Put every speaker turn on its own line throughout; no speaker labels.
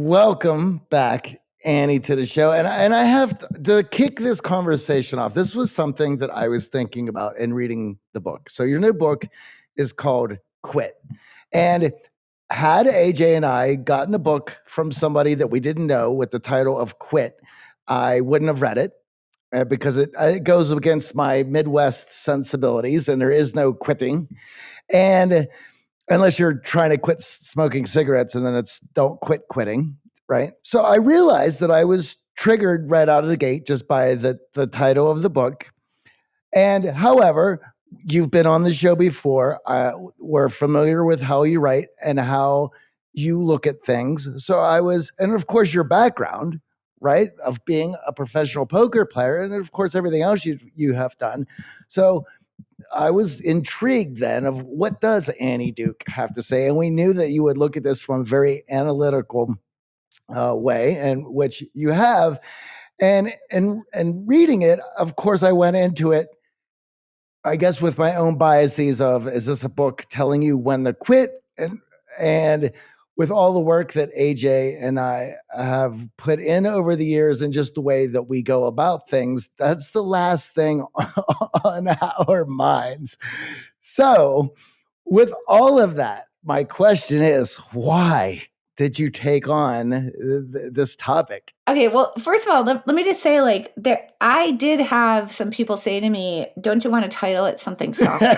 Welcome back, Annie, to the show. And, and I have to, to kick this conversation off. This was something that I was thinking about in reading the book. So, your new book is called Quit. And had AJ and I gotten a book from somebody that we didn't know with the title of Quit, I wouldn't have read it uh, because it, uh, it goes against my Midwest sensibilities and there is no quitting. And unless you're trying to quit smoking cigarettes and then it's don't quit quitting, right? So I realized that I was triggered right out of the gate just by the, the title of the book. And however, you've been on the show before. Uh, we're familiar with how you write and how you look at things. So I was, and of course, your background, right, of being a professional poker player, and of course, everything else you you have done. So I was intrigued then of what does Annie Duke have to say, and we knew that you would look at this from a very analytical uh, way, and which you have. And and and reading it, of course, I went into it I guess with my own biases of is this a book telling you when to quit and and with all the work that AJ and I have put in over the years and just the way that we go about things, that's the last thing on our minds. So, with all of that, my question is why did you take on th- this topic?
Okay, well, first of all, let, let, me just say, like, there, I did have some people say to me, "Don't you want to title it something softer?"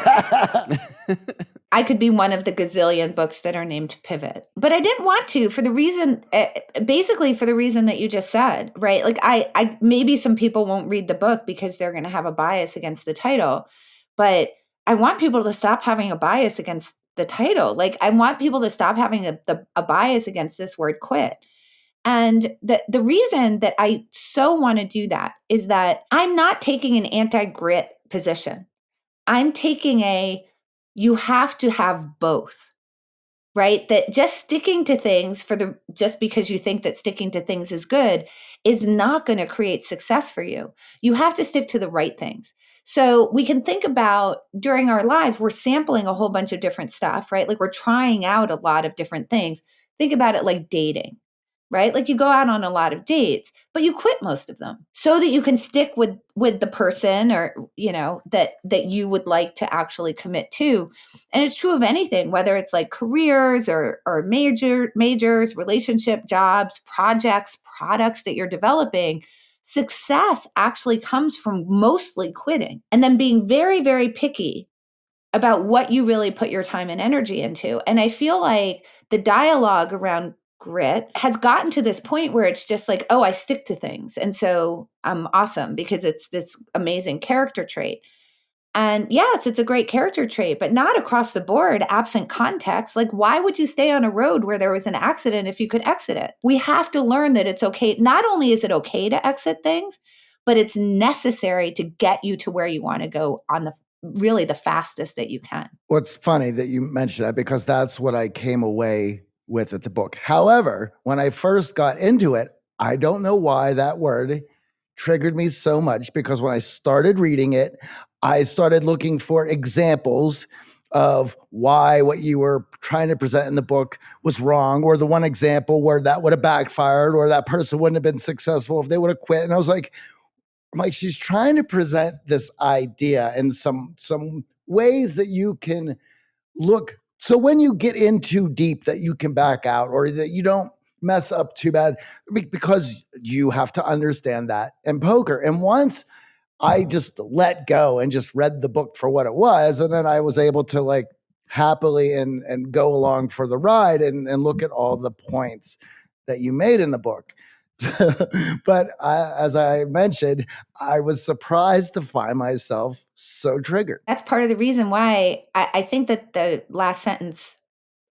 I could be one of the gazillion books that are named Pivot, but I didn't want to for the reason, uh, basically, for the reason that you just said, right? Like, I, I maybe some people won't read the book because they're going to have a bias against the title, but I want people to stop having a bias against the title. Like I want people to stop having a, the, a bias against this word quit. And the the reason that I so want to do that is that I'm not taking an anti-grit position. I'm taking a you have to have both. Right? That just sticking to things for the just because you think that sticking to things is good is not going to create success for you. You have to stick to the right things. So we can think about during our lives, we're sampling a whole bunch of different stuff, right? Like we're trying out a lot of different things. Think about it like dating, right? Like you go out on a lot of dates, but you quit most of them so that you can stick with with the person or, you know, that that you would like to actually commit to. And it's true of anything, whether it's like careers or or major majors, relationship, jobs, projects, products that you're developing Success actually comes from mostly quitting and then being very, very picky about what you really put your time and energy into. And I feel like the dialogue around grit has gotten to this point where it's just like, oh, I stick to things. And so I'm awesome because it's this amazing character trait. And yes, it's a great character trait, but not across the board, absent context. Like, why would you stay on a road where there was an accident if you could exit it? We have to learn that it's okay. Not only is it okay to exit things, but it's necessary to get you to where you want to go on the really the fastest that you can.
What's funny that you mentioned that because that's what I came away with at the book. However, when I first got into it, I don't know why that word triggered me so much because when I started reading it, I started looking for examples of why what you were trying to present in the book was wrong, or the one example where that would have backfired, or that person wouldn't have been successful if they would have quit. And I was like, I'm like, she's trying to present this idea in some some ways that you can look. So when you get in too deep, that you can back out, or that you don't mess up too bad, because you have to understand that in poker. And once I just let go and just read the book for what it was. And then I was able to like happily and and go along for the ride and, and look at all the points that you made in the book. but I, as I mentioned, I was surprised to find myself so triggered.
That's part of the reason why I, I think that the last sentence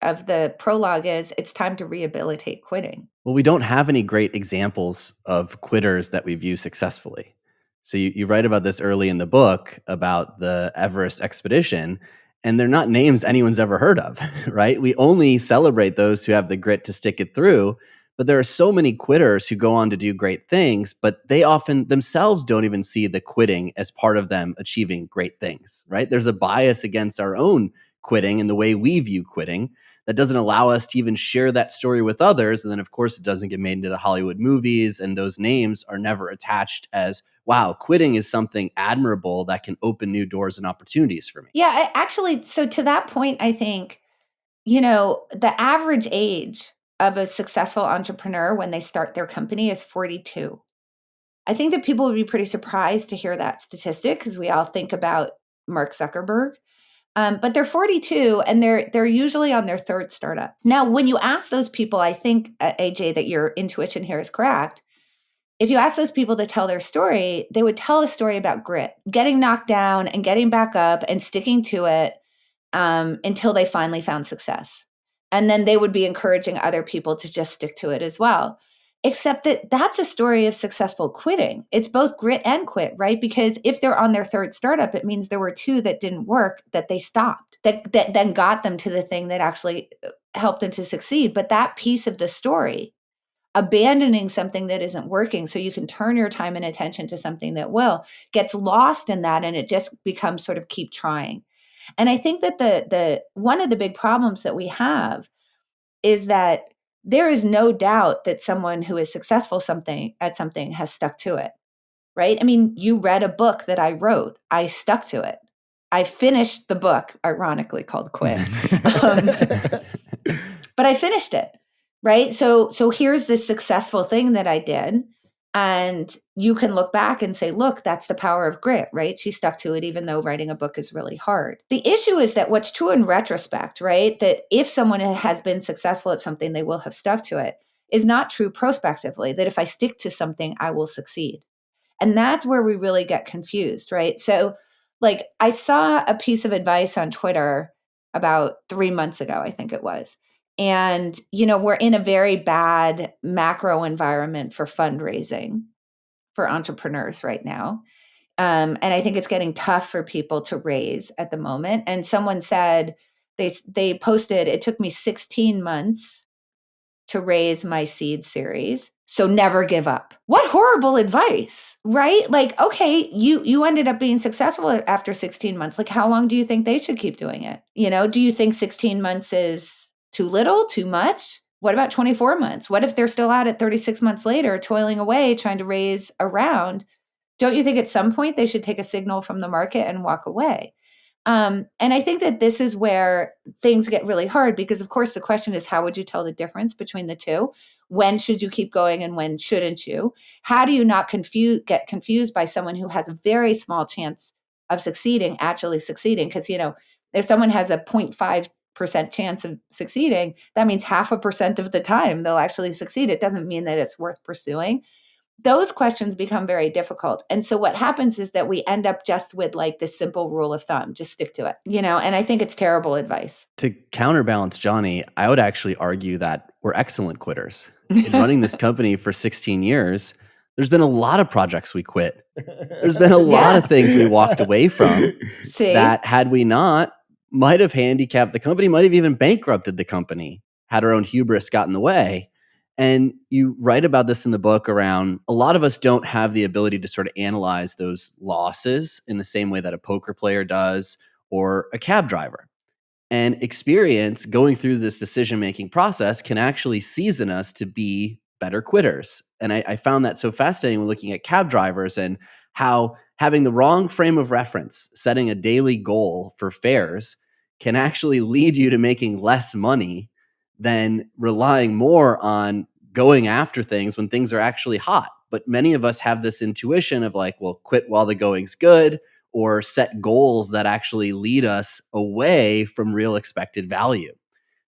of the prologue is it's time to rehabilitate quitting.
Well, we don't have any great examples of quitters that we view successfully. So you, you write about this early in the book about the Everest expedition, and they're not names anyone's ever heard of, right? We only celebrate those who have the grit to stick it through. But there are so many quitters who go on to do great things, but they often themselves don't even see the quitting as part of them achieving great things, right? There's a bias against our own quitting and the way we view quitting that doesn't allow us to even share that story with others. And then, of course, it doesn't get made into the Hollywood movies, and those names are never attached as, wow, quitting is something admirable that can open new doors and opportunities for me.
Yeah, I, actually, so to that point, I think, you know, the average age of a successful entrepreneur when they start their company is 42. I think that people would be pretty surprised to hear that statistic because we all think about Mark Zuckerberg. Um, but they're 42 and they're they're usually on their third startup. Now, when you ask those people, I think uh, AJ that your intuition here is correct. If you ask those people to tell their story, they would tell a story about grit, getting knocked down and getting back up and sticking to it um, until they finally found success. And then they would be encouraging other people to just stick to it as well except that that's a story of successful quitting. It's both grit and quit, right? Because if they're on their third startup, it means there were two that didn't work that they stopped, that, that then got them to the thing that actually uh, helped them to succeed. But that piece of the story, abandoning something that isn't working so you can turn your time and attention to something that will, gets lost in that and it just becomes sort of keep trying. And I think that the the one of the big problems that we have is that there is no doubt that someone who is successful something at something has stuck to it right? I mean you read a book that i wrote i stuck to it. I finished the book ironically called quit. Um, but i finished it right? So so here's this successful thing that i did and you can look back and say, look, that's the power of grit, right? She stuck to it, even though writing a book is really hard. The issue is that what's true in retrospect, right? That if someone has been successful at something, they will have stuck to it, is not true prospectively, that if I stick to something, I will succeed. And that's where we really get confused, right? So, like, I saw a piece of advice on Twitter about three months ago, I think it was and, you know, we're in a very bad macro environment for fundraising for entrepreneurs right now. Um, and I think it's getting tough for people to raise at the moment. And someone said they they posted it took me 16 months to raise my seed series. So never give up. What horrible advice, right? Like, okay, you you ended up being successful after 16 months. Like how long do you think they should keep doing it? You know, do you think 16 months is too little, too much? What about 24 months? What if they're still out at 36 months later, toiling away, trying to raise a round? Don't you think at some point they should take a signal from the market and walk away? Um, and I think that this is where things get really hard because, of course, the question is how would you tell the difference between the two? When should you keep going and when shouldn't you? How do you not confuse get confused by someone who has a very small chance of succeeding, actually succeeding? Because you know, if someone has a 0.5 percent chance of succeeding, that means half a percent of the time they'll actually succeed. It doesn't mean that it's worth pursuing. Those questions become very difficult. And so what happens is that we end up just with like this simple rule of thumb, just stick to it, you know, and I think it's terrible advice.
To counterbalance Johnny, I would actually argue that we're excellent quitters. In running this company for 16 years, there's been a lot of projects we quit. There's been a lot yeah. of things we walked away from See? that had we not might have handicapped the company, might have even bankrupted the company had our own hubris got in the way. And you write about this in the book around a lot of us don't have the ability to sort of analyze those losses in the same way that a poker player does or a cab driver. And experience going through this decision making process can actually season us to be better quitters. And I, I found that so fascinating when looking at cab drivers and how having the wrong frame of reference, setting a daily goal for fares, can actually lead you to making less money than relying more on going after things when things are actually hot. But many of us have this intuition of like, well, quit while the going's good or set goals that actually lead us away from real expected value.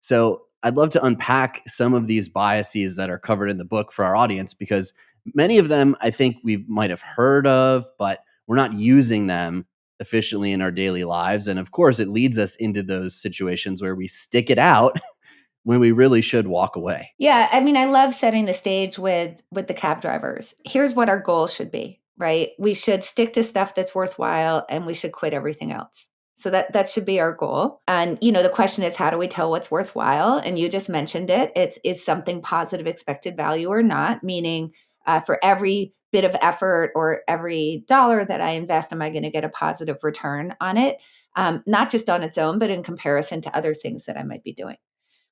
So I'd love to unpack some of these biases that are covered in the book for our audience because many of them I think we might have heard of, but we're not using them efficiently in our daily lives. And of course, it leads us into those situations where we stick it out when we really should walk away.
Yeah, I mean, I love setting the stage with with the cab drivers. Here's what our goal should be, right? We should stick to stuff that's worthwhile and we should quit everything else. So that that should be our goal. And you know, the question is how do we tell what's worthwhile? And you just mentioned it. It's is something positive expected value or not, meaning uh, for every bit of effort or every dollar that I invest, am I going to get a positive return on it? Um, not just on its own, but in comparison to other things that I might be doing.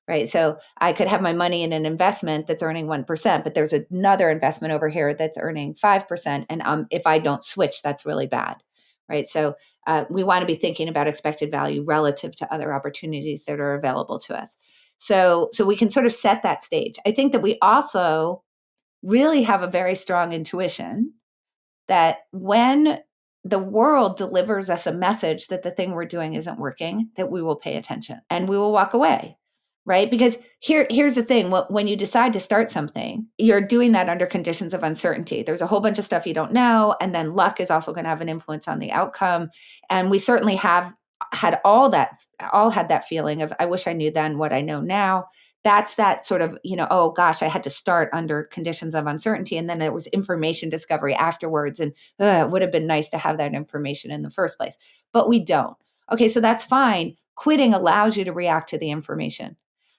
right? So I could have my money in an investment that's earning 1%, but there's another investment over here that's earning 5%. And um, if I don't switch, that's really bad, right? So uh, we want to be thinking about expected value relative to other opportunities that are available to us. So, so we can sort of set that stage. I think that we also really have a very strong intuition that when the world delivers us a message that the thing we're doing isn't working, that we will pay attention and we will walk away right? Because here here's the thing when you decide to start something you're doing that under conditions of uncertainty. There's a whole bunch of stuff you don't know and then luck is also going to have an influence on the outcome. And we certainly have had all that all had that feeling of i wish i knew then what i know now that's that sort of you know oh gosh i had to start under conditions of uncertainty and then it was information discovery afterwards and it would have been nice to have that information in the first place but we don't okay so that's fine quitting allows you to react to the information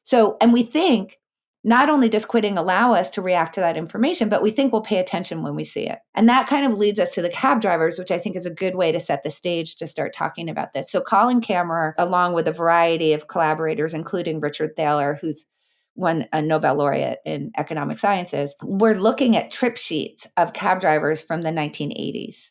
so, and we think not only does quitting allow us to react to that information, but we think we'll pay attention when we see it. And that kind of leads us to the cab drivers, which I think is a good way to set the stage to start talking about this. So, Colin Camerer, along with a variety of collaborators, including Richard Thaler, who's won a Nobel laureate in economic sciences, we're looking at trip sheets of cab drivers from the 1980s.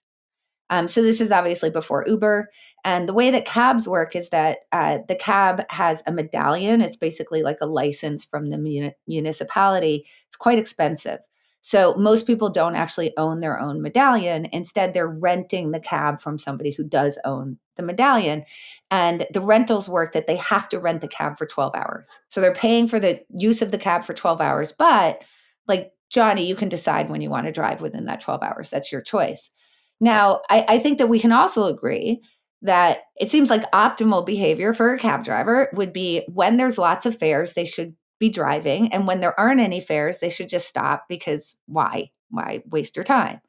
Um, so this is obviously before Uber. And the way that cabs work is that uh, the cab has a medallion. It's basically like a license from the muni- municipality. It's quite expensive. So most people don't actually own their own medallion. Instead, they're renting the cab from somebody who does own the medallion. And the rentals work that they have to rent the cab for 12 hours. So they're paying for the use of the cab for 12 hours. But like Johnny, you can decide when you want to drive within that 12 hours. That's your choice. Now, I, I think that we can also agree that it seems like optimal behavior for a cab driver would be when there's lots of fares, they should be driving. And when there aren't any fares, they should just stop because why? Why waste your time?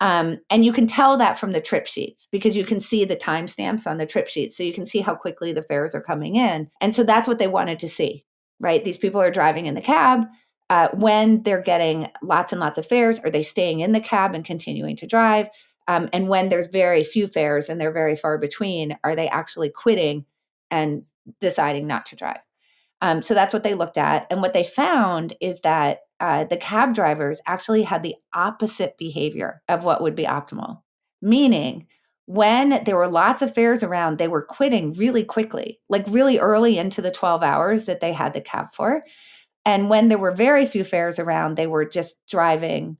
Um, and you can tell that from the trip sheets because you can see the timestamps on the trip sheets. So you can see how quickly the fares are coming in. And so that's what they wanted to see, right? These people are driving in the cab. Uh, when they're getting lots and lots of fares, are they staying in the cab and continuing to drive? Um, and when there's very few fares and they're very far between, are they actually quitting and deciding not to drive? Um, so that's what they looked at. And what they found is that uh, the cab drivers actually had the opposite behavior of what would be optimal, meaning, when there were lots of fares around, they were quitting really quickly, like really early into the 12 hours that they had the cab for. And when there were very few fares around, they were just driving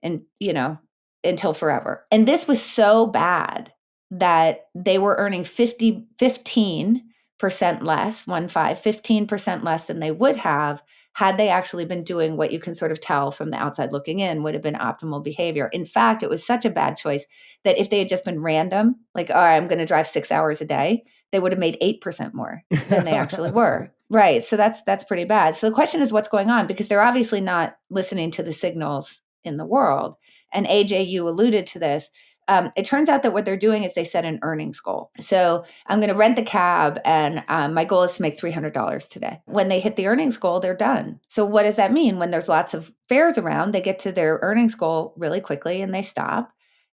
and, you know, until forever. And this was so bad that they were earning 50, 15% less, one five, 15% less than they would have had they actually been doing what you can sort of tell from the outside looking in would have been optimal behavior. In fact, it was such a bad choice that if they had just been random, like, all right, I'm going to drive six hours a day, they would have made 8% more than they actually were. Right. So that's that's pretty bad. So the question is what's going on because they're obviously not listening to the signals in the world and AJ, you alluded to this. Um, it turns out that what they're doing is they set an earnings goal. So I'm going to rent the cab, and um, my goal is to make $300 today. When they hit the earnings goal, they're done. So what does that mean? When there's lots of fares around, they get to their earnings goal really quickly and they stop.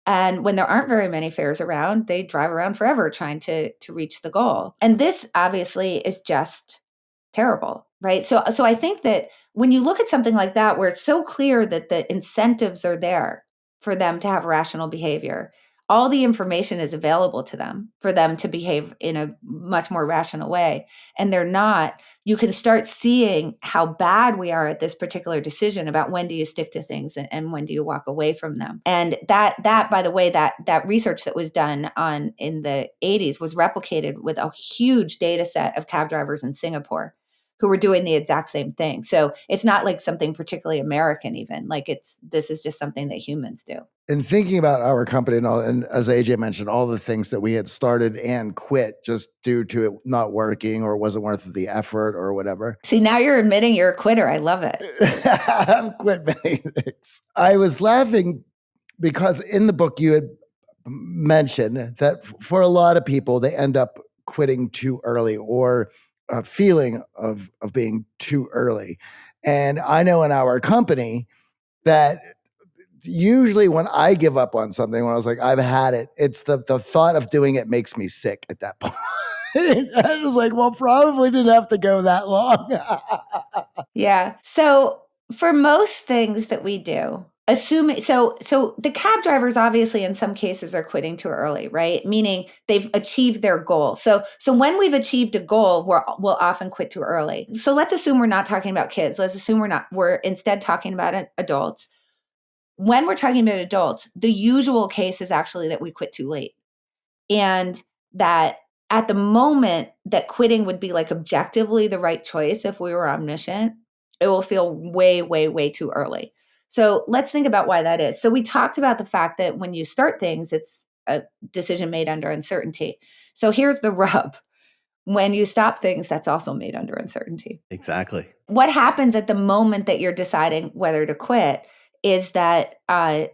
And when there aren't very many fares around, they drive around forever trying to to reach the goal. And this obviously is just terrible, right? So so I think that when you look at something like that where it's so clear that the incentives are there for them to have rational behavior. All the information is available to them for them to behave in a much more rational way. And they're not, you can start seeing how bad we are at this particular decision about when do you stick to things and, and when do you walk away from them. And that that, by the way, that that research that was done on in the 80s was replicated with a huge data set of cab drivers in Singapore who were doing the exact same thing. So it's not like something particularly American, even like it's this is just something that humans do.
And thinking about our company and all, and as AJ mentioned, all the things that we had started and quit just due to it not working or it wasn't worth the effort or whatever.
See, now you're admitting you're a quitter. I love it.
I've quit many things. I was laughing because in the book you had mentioned that for a lot of people, they end up quitting too early or a feeling of of being too early. And I know in our company that usually when I give up on something, when I was like, I've had it, it's the the thought of doing it makes me sick at that point. I was like, well, probably didn't have to go that long.
yeah. So for most things that we do, assuming so so the cab drivers obviously in some cases are quitting too early right? Meaning they've achieved their goal. So so when we've achieved a goal we're, we'll often quit too early. So let's assume we're not talking about kids. Let's assume we're not we're instead talking about adults. When we're talking about adults the usual case is actually that we quit too late. And that at the moment that quitting would be like objectively the right choice if we were omniscient it will feel way way way too early so let's think about why that is. So we talked about the fact that when you start things, it's a decision made under uncertainty. So here's the rub. When you stop things, that's also made under uncertainty.
Exactly.
What happens at the moment that you're deciding whether to quit is that uh,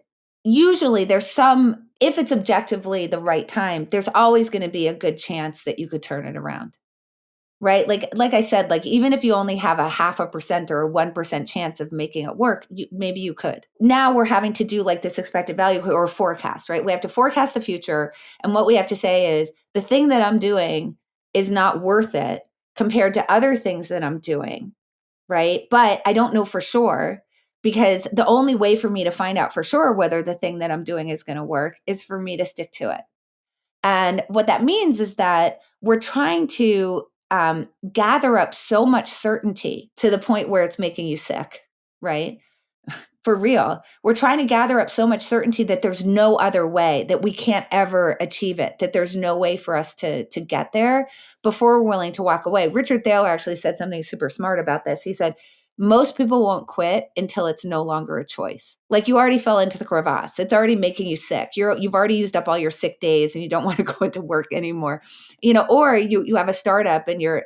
usually there's some, if it's objectively the right time, there's always going to be a good chance that you could turn it around right? Like like i said like even if you only have a half a percent or a 1% chance of making it work you, maybe you could. Now we're having to do like this expected value or forecast right? We have to forecast the future and what we have to say is the thing that i'm doing is not worth it compared to other things that i'm doing right? But i don't know for sure because the only way for me to find out for sure whether the thing that i'm doing is going to work is for me to stick to it. And what that means is that we're trying to um, gather up so much certainty to the point where it's making you sick, right? For real. We're trying to gather up so much certainty that there's no other way, that we can't ever achieve it, that there's no way for us to, to get there before we're willing to walk away. Richard Thaler actually said something super smart about this. He said, most people won't quit until it's no longer a choice. Like you already fell into the crevasse. It's already making you sick. You're you've already used up all your sick days and you don't want to go into work anymore. You know, or you you have a startup and you're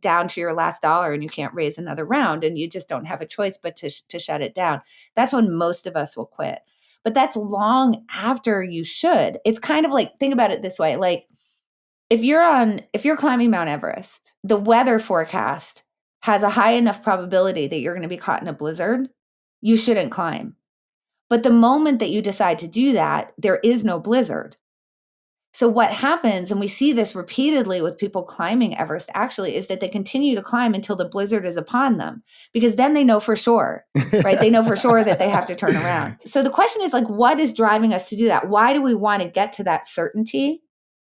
down to your last dollar and you can't raise another round and you just don't have a choice but to to shut it down. That's when most of us will quit. But that's long after you should. It's kind of like think about it this way, like if you're on if you're climbing Mount Everest, the weather forecast has a high enough probability that you're going to be caught in a blizzard, you shouldn't climb. But the moment that you decide to do that, there is no blizzard. So, what happens, and we see this repeatedly with people climbing Everest actually, is that they continue to climb until the blizzard is upon them because then they know for sure, right? they know for sure that they have to turn around. So, the question is like, what is driving us to do that? Why do we want to get to that certainty?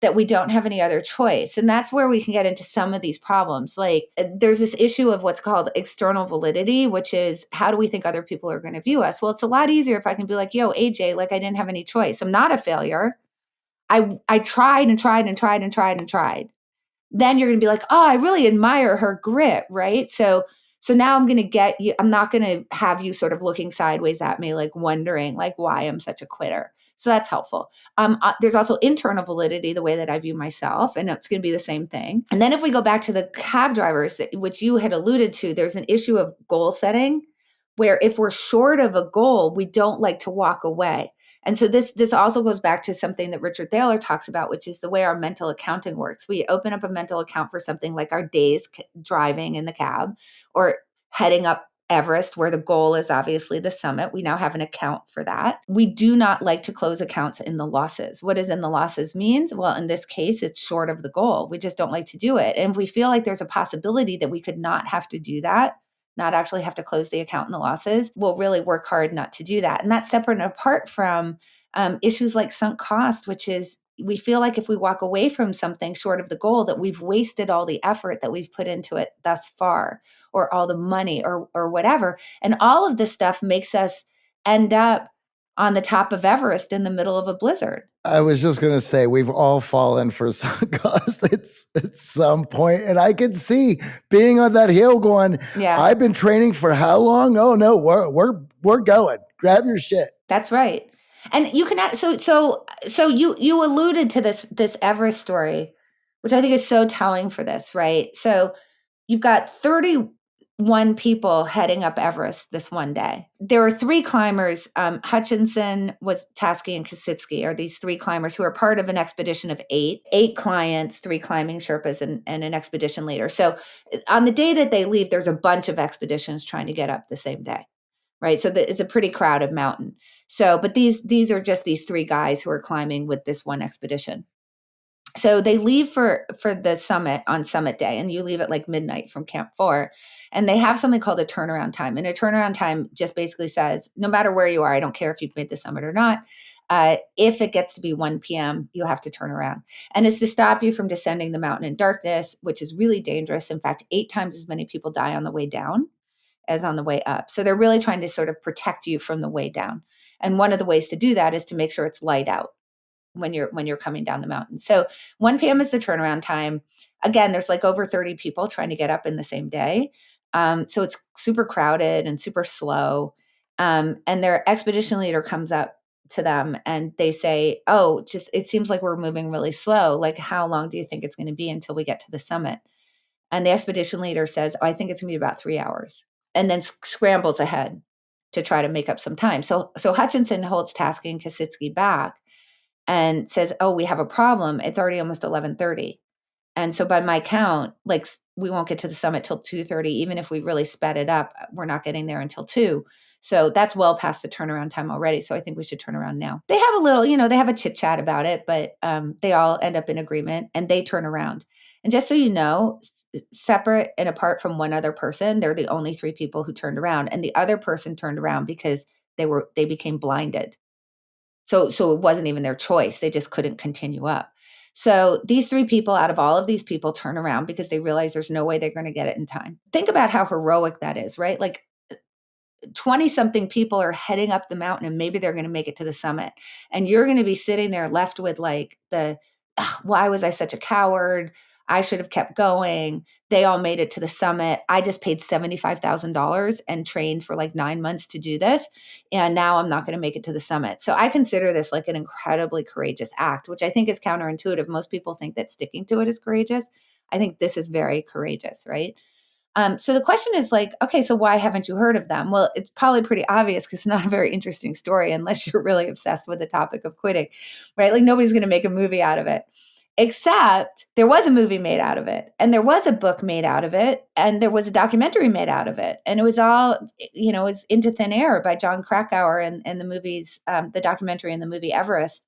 That we don't have any other choice. And that's where we can get into some of these problems. Like uh, there's this issue of what's called external validity, which is how do we think other people are going to view us? Well, it's a lot easier if I can be like, yo, AJ, like I didn't have any choice. I'm not a failure. I I tried and tried and tried and tried and tried. Then you're going to be like, oh, I really admire her grit, right? So so now I'm going to get you I'm not going to have you sort of looking sideways at me like wondering like why I'm such a quitter. So that's helpful. Um, uh, there's also internal validity, the way that I view myself, and it's going to be the same thing. And then if we go back to the cab drivers, that, which you had alluded to, there's an issue of goal setting where if we're short of a goal, we don't like to walk away. And so this this also goes back to something that Richard Thaler talks about, which is the way our mental accounting works. We open up a mental account for something like our days driving in the cab or heading up Everest, where the goal is obviously the summit. We now have an account for that. We do not like to close accounts in the losses. What is in the losses means? Well, in this case, it's short of the goal. We just don't like to do it. And if we feel like there's a possibility that we could not have to do that, not actually have to close the account in the losses, we'll really work hard not to do that. And that's separate and apart from um, issues like sunk cost, which is we feel like if we walk away from something short of the goal that we've wasted all the effort that we've put into it thus far or all the money or or whatever and all of this stuff makes us end up on the top of Everest in the middle of a blizzard.
I was just gonna say we've all fallen for sunk cost at, at some point, and I can see being on that hill going. Yeah, I've been training for how long? Oh no, we're we're we're going. Grab your shit.
That's right and you can so so so you you alluded to this this Everest story, which I think is so telling for this, right? So you've got 31 people heading up Everest this one day. There are three climbers. Um, Hutchison, was Taske, and Kasischke are these three climbers who are part of an expedition of eight, eight clients, three climbing Sherpas, and, and an expedition leader. So on the day that they leave, there's a bunch of expeditions trying to get up the same day, right? So the, it's a pretty crowded mountain. So, but these these are just these three guys who are climbing with this one expedition. so they leave for for the summit on summit day and you leave at like midnight from camp 4 and they have something called a turnaround time and a turnaround time just basically says no matter where you are i don't care if you've made the summit or not uh, if it gets to be 1 p.m., you have to turn around. And it's to stop you from descending the mountain in darkness, which is really dangerous. In fact, eight times as many people die on the way down as on the way up. So they're really trying to sort of protect you from the way down. And one of the ways to do that is to make sure it's light out when you're when you're coming down the mountain. So 1 p.m. is the turnaround time. Again, there's like over 30 people trying to get up in the same day. Um, so it's super crowded and super slow. Um, and their expedition leader comes up to them and they say, "Oh, just it seems like we're moving really slow. Like how long do you think it's going to be until we get to the summit?" And the expedition leader says, "Oh, I think it's going to be about 3 hours." And then scrambles ahead to try to make up some time. So so Hutchison holds Taske and Kasischke back and says, "Oh, we have a problem. It's already almost 11:30." And so by my count, like we won't get to the summit till 2:30 even if we really sped it up, we're not getting there until 2. So that's well past the turnaround time already. So I think we should turn around now. They have a little, you know, they have a chit chat about it, but um, they all end up in agreement and they turn around. And just so you know, separate and apart from one other person, they're the only three people who turned around. And the other person turned around because they were they became blinded. So so it wasn't even their choice. They just couldn't continue up. So these three people out of all of these people turn around because they realize there's no way they're going to get it in time. Think about how heroic that is, right? Like uh, 20 something people are heading up the mountain and maybe they're going to make it to the summit. And you're going to be sitting there left with like the, why was I such a coward? I should have kept going. They all made it to the summit. I just paid $75,000 and trained for like nine months to do this. And now I'm not going to make it to the summit. So I consider this like an incredibly courageous act, which I think is counterintuitive. Most people think that sticking to it is courageous. I think this is very courageous, right? Um, so the question is like, okay, so why haven't you heard of them? Well, it's probably pretty obvious because it's not a very interesting story unless you're really obsessed with the topic of quitting, right? Like nobody's going to make a movie out of it. Except there was a movie made out of it, and there was a book made out of it, and there was a documentary made out of it, and it was all, you know, it was Into Thin Air by Jon Krakauer and, and the movies, um, the documentary and the movie Everest,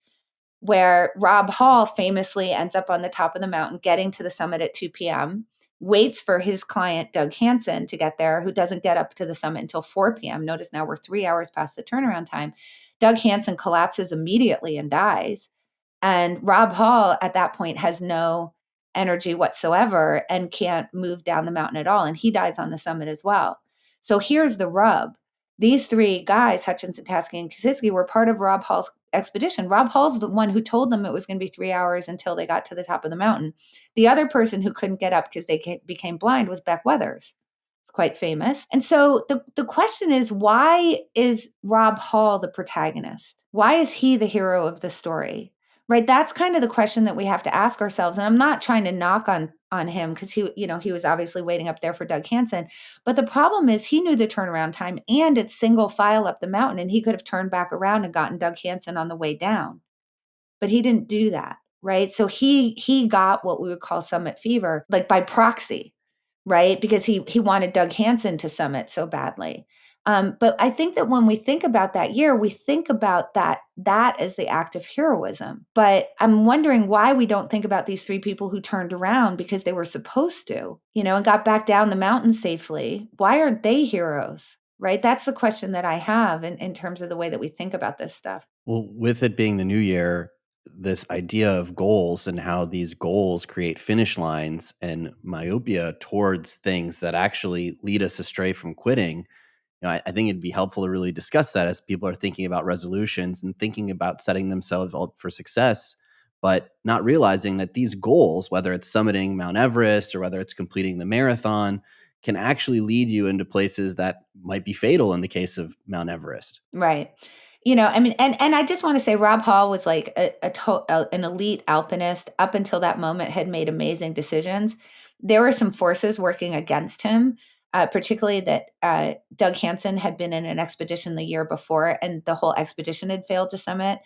where Rob Hall famously ends up on the top of the mountain, getting to the summit at 2 p.m waits for his client, Doug Hansen, to get there, who doesn't get up to the summit until 4 p.m. Notice now we're three hours past the turnaround time. Doug Hansen collapses immediately and dies. And Rob Hall at that point has no energy whatsoever and can't move down the mountain at all. And he dies on the summit as well. So here's the rub. These three guys, Hutchison, Taske, and Kasischke, were part of Rob Hall's expedition. Rob Hall's the one who told them it was going to be three hours until they got to the top of the mountain. The other person who couldn't get up because they became blind was Beck Weathers. It's quite famous. And so the, the question is why is Rob Hall the protagonist? Why is he the hero of the story? Right that's kind of the question that we have to ask ourselves and i'm not trying to knock on on him because he you know he was obviously waiting up there for doug hansen but the problem is he knew the turnaround time and it's single file up the mountain and he could have turned back around and gotten doug hansen on the way down but he didn't do that right? So he he got what we would call summit fever like by proxy right? Because he he wanted doug hansen to summit so badly um, but I think that when we think about that year, we think about that that as the act of heroism. But I'm wondering why we don't think about these three people who turned around because they were supposed to, you know, and got back down the mountain safely. Why aren't they heroes? Right? That's the question that I have in, in terms of the way that we think about this stuff.
Well, with it being the new year, this idea of goals and how these goals create finish lines and myopia towards things that actually lead us astray from quitting you know, I, I, think it'd be helpful to really discuss that as people are thinking about resolutions and thinking about setting themselves up for success, but not realizing that these goals, whether it's summiting Mount Everest or whether it's completing the marathon, can actually lead you into places that might be fatal in the case of Mount Everest.
Right. You know, I mean, and and I just want to say, Rob Hall was like a, a, to, a an elite alpinist up until that moment, had made amazing decisions. There were some forces working against him uh, particularly that uh, Doug Hansen had been in an expedition the year before and the whole expedition had failed to summit.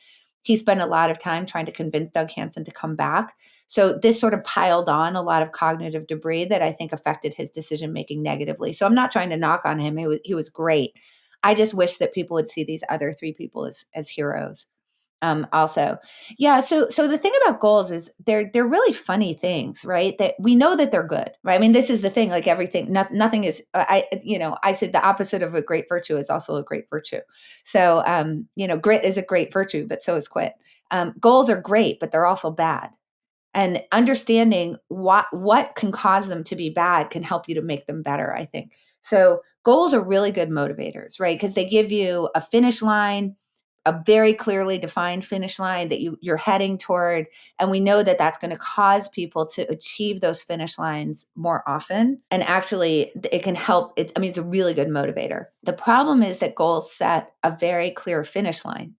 He spent a lot of time trying to convince Doug Hansen to come back. So this sort of piled on a lot of cognitive debris that I think affected his decision making negatively. So I'm not trying to knock on him. He was, he was great. I just wish that people would see these other three people as, as heroes. Um, also. Yeah. So so the thing about goals is they're they're really funny things, right? That we know that they're good, right? I mean, this is the thing. Like everything, no, nothing is. uh, I you know I said the opposite of a great virtue is also a great virtue. So um, you know, grit is a great virtue, but so is quit. Um, goals are great, but they're also bad. And understanding what what can cause them to be bad can help you to make them better. I think so. Goals are really good motivators, right? Because they give you a finish line a very clearly defined finish line that you you're heading toward and we know that that's going to cause people to achieve those finish lines more often and actually it can help it i mean it's a really good motivator the problem is that goals set a very clear finish line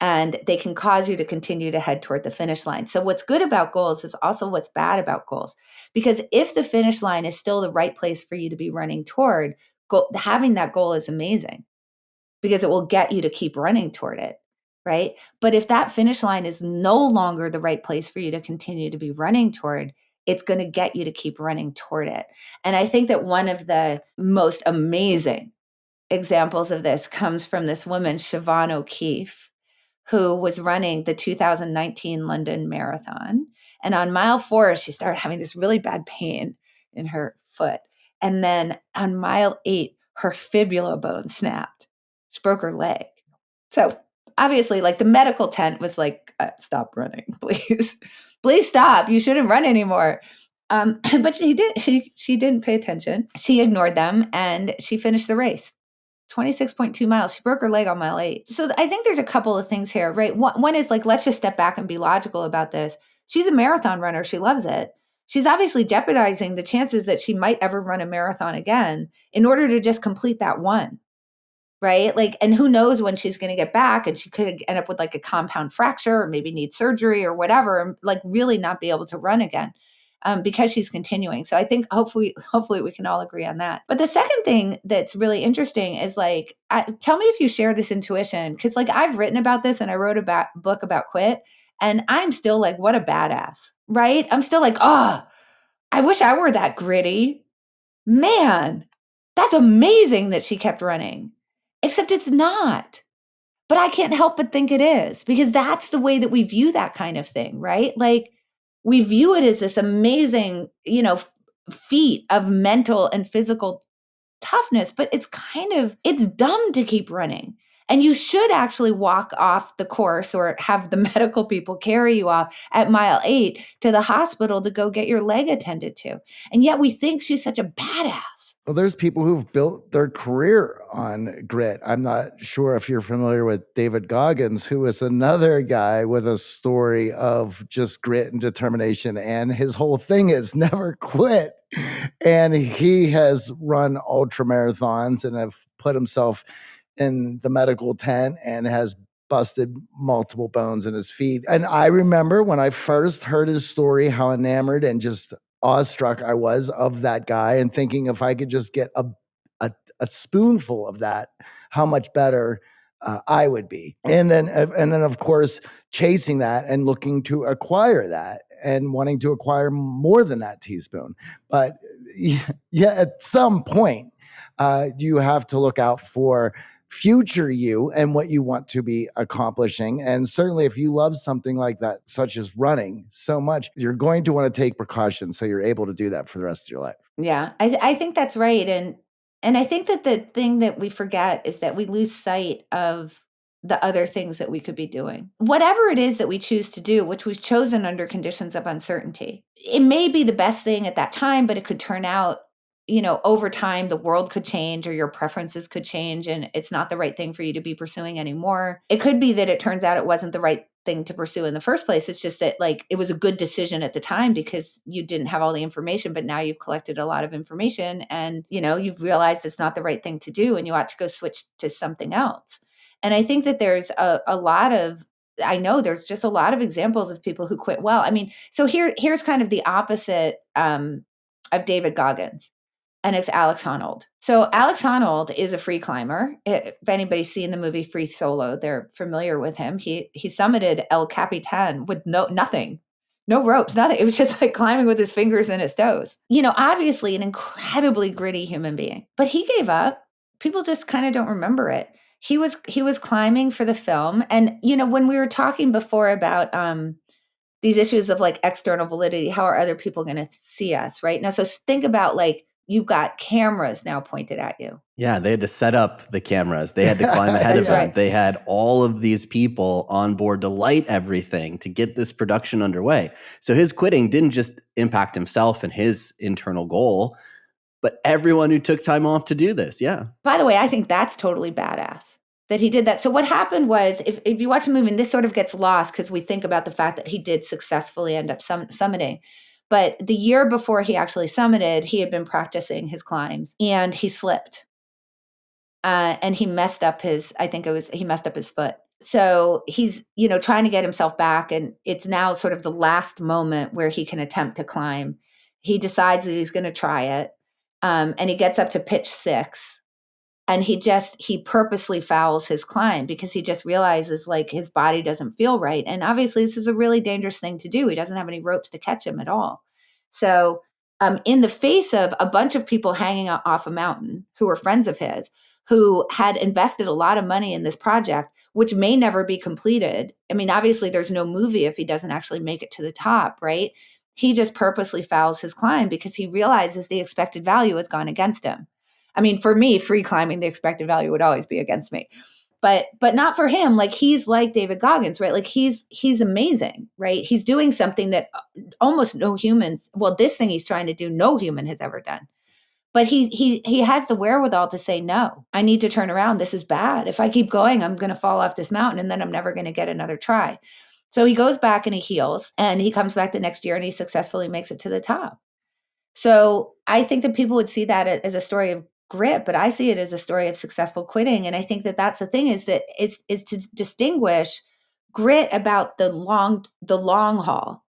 and they can cause you to continue to head toward the finish line. So, what's good about goals is also what's bad about goals. Because if the finish line is still the right place for you to be running toward, having that goal is amazing because it will get you to keep running toward it. Right. But if that finish line is no longer the right place for you to continue to be running toward, it's going to get you to keep running toward it. And I think that one of the most amazing examples of this comes from this woman, Siobhan O'Keefe, who was running the 2019 London Marathon. And on mile four, she started having this really bad pain in her foot. And then on mile eight, her fibula bone snapped. She broke her leg. So obviously, like the medical tent was like, uh, stop running, please. please stop. You shouldn't run anymore. Um, but she did she she didn't pay attention. She ignored them and she finished the race. 26.2 miles. She broke her leg on mile eight. So I think there's a couple of things here, right? One, one is like, let's just step back and be logical about this. She's a marathon runner. She loves it. She's obviously jeopardizing the chances that she might ever run a marathon again in order to just complete that one right? Like, and who knows when she's going to get back, and she could end up with like a compound fracture, or maybe need surgery or whatever, and like really not be able to run again. Um, because she's continuing. So I think hopefully, hopefully we can all agree on that. But the second thing that's really interesting is like, I, tell me if you share this intuition, because like I've written about this and I wrote a ba- book about quit, and I'm still like, what a badass, right? I'm still like, oh, I wish I were that gritty. Man, that's amazing that she kept running except it's not. But I can't help but think it is because that's the way that we view that kind of thing, right? Like we view it as this amazing, you know, feat of mental and physical toughness, but it's kind of it's dumb to keep running. And you should actually walk off the course or have the medical people carry you off at mile eight to the hospital to go get your leg attended to. And yet we think she's such a badass.
Well, there's people who've built their career on grit. I'm not sure if you're familiar with David Goggins, who is another guy with a story of just grit and determination. And his whole thing is never quit. And he has run ultra marathons and have put himself in the medical tent and has busted multiple bones in his feet. And I remember when I first heard his story, how enamored and just awestruck I was of that guy and thinking if I could just get a a, a spoonful of that, how much better uh, I would be. And then uh, and then of course chasing that and looking to acquire that and wanting to acquire more than that teaspoon. But yeah, at some point, uh, you have to look out for future you and what you want to be accomplishing. And certainly, if you love something like that, such as running so much, you're going to want to take precautions so you're able to do that for the rest of your life.
Yeah, I, th- I think that's right. And and I think that the thing that we forget is that we lose sight of the other things that we could be doing. Whatever it is that we choose to do, which we've chosen under conditions of uncertainty, it may be the best thing at that time, but it could turn out you know, over time, the world could change or your preferences could change and it's not the right thing for you to be pursuing anymore. It could be that it turns out it wasn't the right thing to pursue in the first place. It's just that, like, it was a good decision at the time because you didn't have all the information, but now you've collected a lot of information and, you know, you've realized it's not the right thing to do and you ought to go switch to something else. And I think that there's a, a lot of I know there's just a lot of examples of people who quit well. I mean, so here here's kind of the opposite um, of David Goggins and it's Alex Honnold. So Alex Honnold is a free climber. If anybody's seen the movie Free Solo, they're familiar with him. He he summited El Capitan with no nothing. No ropes, nothing. It was just like climbing with his fingers and his toes. You know, obviously an incredibly gritty human being. But he gave up. People just kind of don't remember it. he was he was climbing for the film and you know when we were talking before about um these issues of like external validity how are other people going to see us right now so think about like you've got cameras now pointed at you
yeah they had to set up the cameras they had to climb ahead of them right. they had all of these people on board to light everything to get this production underway so his quitting didn't just impact himself and his internal goal but everyone who took time off to do this. Yeah.
By the way, I think that's totally badass that he did that. So what happened was if, if you watch the movie, and this sort of gets lost because we think about the fact that he did successfully end up sum- summiting. But the year before he actually summited, he had been practicing his climbs and he slipped. Uh, and he messed up his, I think it was, he messed up his foot. So he's, you know, trying to get himself back. And it's now sort of the last moment where he can attempt to climb. He decides that he's going to try it um, and he gets up to pitch six and he just he purposely fouls his climb because he just realizes like his body doesn't feel right and obviously this is a really dangerous thing to do he doesn't have any ropes to catch him at all so um, in the face of a bunch of people hanging off a mountain who were friends of his who had invested a lot of money in this project which may never be completed i mean obviously there's no movie if he doesn't actually make it to the top right he just purposely fouls his climb because he realizes the expected value has gone against him. I mean, for me, free climbing, the expected value would always be against me. But but not for him. Like he's like David Goggins, right? Like he's he's amazing, right? He's doing something that uh, almost no humans, well, this thing he's trying to do, no human has ever done. But he he he has the wherewithal to say, no, I need to turn around. This is bad. If I keep going, I'm gonna fall off this mountain and then I'm never gonna get another try. So he goes back and he heals and he comes back the next year and he successfully makes it to the top. So I think that people would see that as a story of grit, but I see it as a story of successful quitting. And I think that that's the thing is that it's, it's to distinguish grit about the long, the long haul,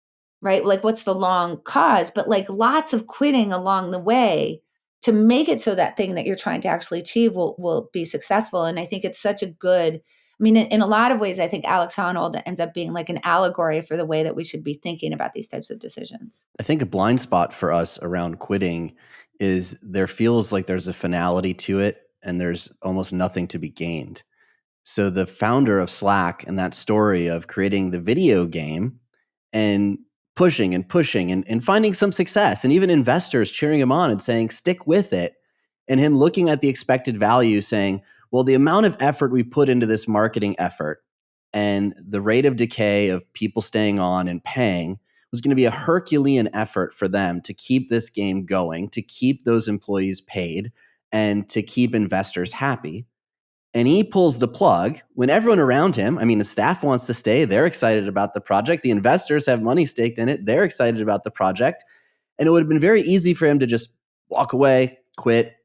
right? Like what's the long cause, but like lots of quitting along the way to make it so that thing that you're trying to actually achieve will, will be successful. And I think it's such a good I mean, in, in, a lot of ways, I think Alex Honnold ends up being like an allegory for the way that we should be thinking about these types of decisions.
I think a blind spot for us around quitting is there feels like there's a finality to it and there's almost nothing to be gained. So the founder of Slack and that story of creating the video game and pushing and pushing and, and finding some success and even investors cheering him on and saying, stick with it. And him looking at the expected value saying, well, the amount of effort we put into this marketing effort and the rate of decay of people staying on and paying was going to be a Herculean effort for them to keep this game going, to keep those employees paid, and to keep investors happy. And he pulls the plug when everyone around him, I mean, the staff wants to stay, they're excited about the project. The investors have money staked in it, they're excited about the project. And it would have been very easy for him to just walk away, quit,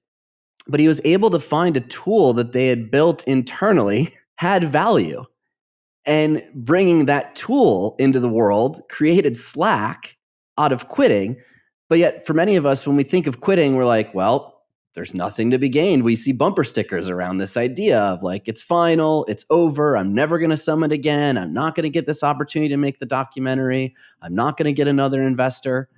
but he was able to find a tool that they had built internally had value. And bringing that tool into the world created Slack out of quitting. But yet, for many of us, when we think of quitting, we're like, well, there's nothing to be gained. We see bumper stickers around this idea of like, it's final, it's over, I'm never going to summit again, I'm not going to get this opportunity to make the documentary, I'm not going to get another investor.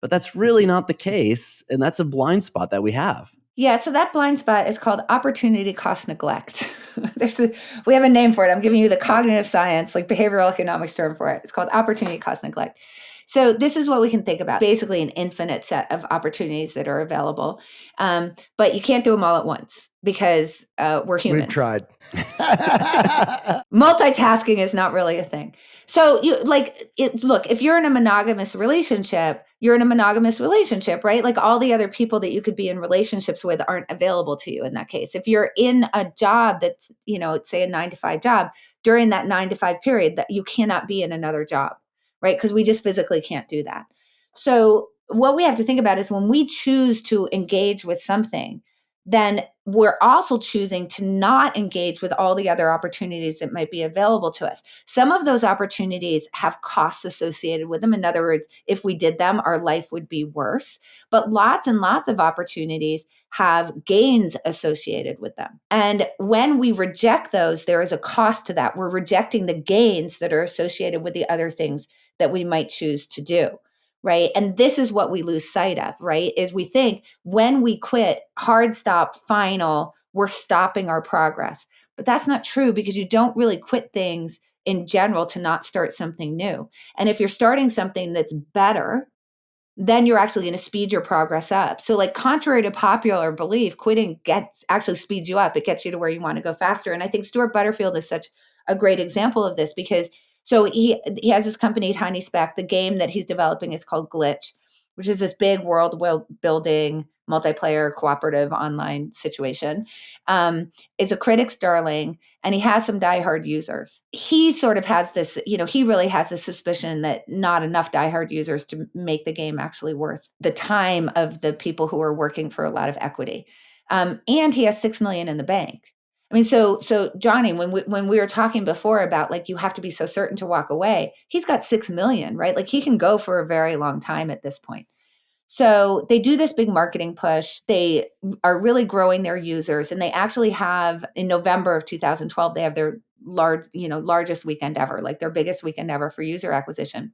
But that's really not the case. And that's a blind spot that we have.
Yeah, so that blind spot is called opportunity cost neglect. There's a, we have a name for it. I'm giving you the cognitive science, like behavioral economics term for it. It's called opportunity cost neglect. So this is what we can think about: basically, an infinite set of opportunities that are available, um, but you can't do them all at once because uh, we're humans.
We've tried.
Multitasking is not really a thing. So you like it, look, if you're in a monogamous relationship, you're in a monogamous relationship, right? Like all the other people that you could be in relationships with aren't available to you in that case. If you're in a job that's, you know, say a 9 to 5 job, during that 9 to 5 period that you cannot be in another job, right? Because we just physically can't do that. So what we have to think about is when we choose to engage with something, then we're also choosing to not engage with all the other opportunities that might be available to us. Some of those opportunities have costs associated with them. In other words, if we did them, our life would be worse. But lots and lots of opportunities have gains associated with them. And when we reject those, there is a cost to that. We're rejecting the gains that are associated with the other things that we might choose to do right and this is what we lose sight of right is we think when we quit hard stop final we're stopping our progress But that's not true because you don't really quit things in general to not start something new. And if you're starting something that's better, then you're actually going to speed your progress up. So, like, contrary to popular belief, quitting gets actually speeds you up. It gets you to where you want to go faster. And I think Stewart Butterfield is such a great example of this because so he he has this company Tiny Speck. The game that he's developing is called Glitch, which is this big world building multiplayer cooperative online situation. Um, it's a critic's darling, and he has some diehard users. He sort of has this, you know, he really has the suspicion that not enough diehard users to make the game actually worth the time of the people who are working for a lot of equity. Um, and he has six million in the bank. I mean, so so Johnny, when we when we were talking before about like you have to be so certain to walk away, he's got six million, right? Like he can go for a very long time at this point. So they do this big marketing push. They are really growing their users, and they actually have in November of 2012 they have their large, you know, largest weekend ever, like their biggest weekend ever for user acquisition.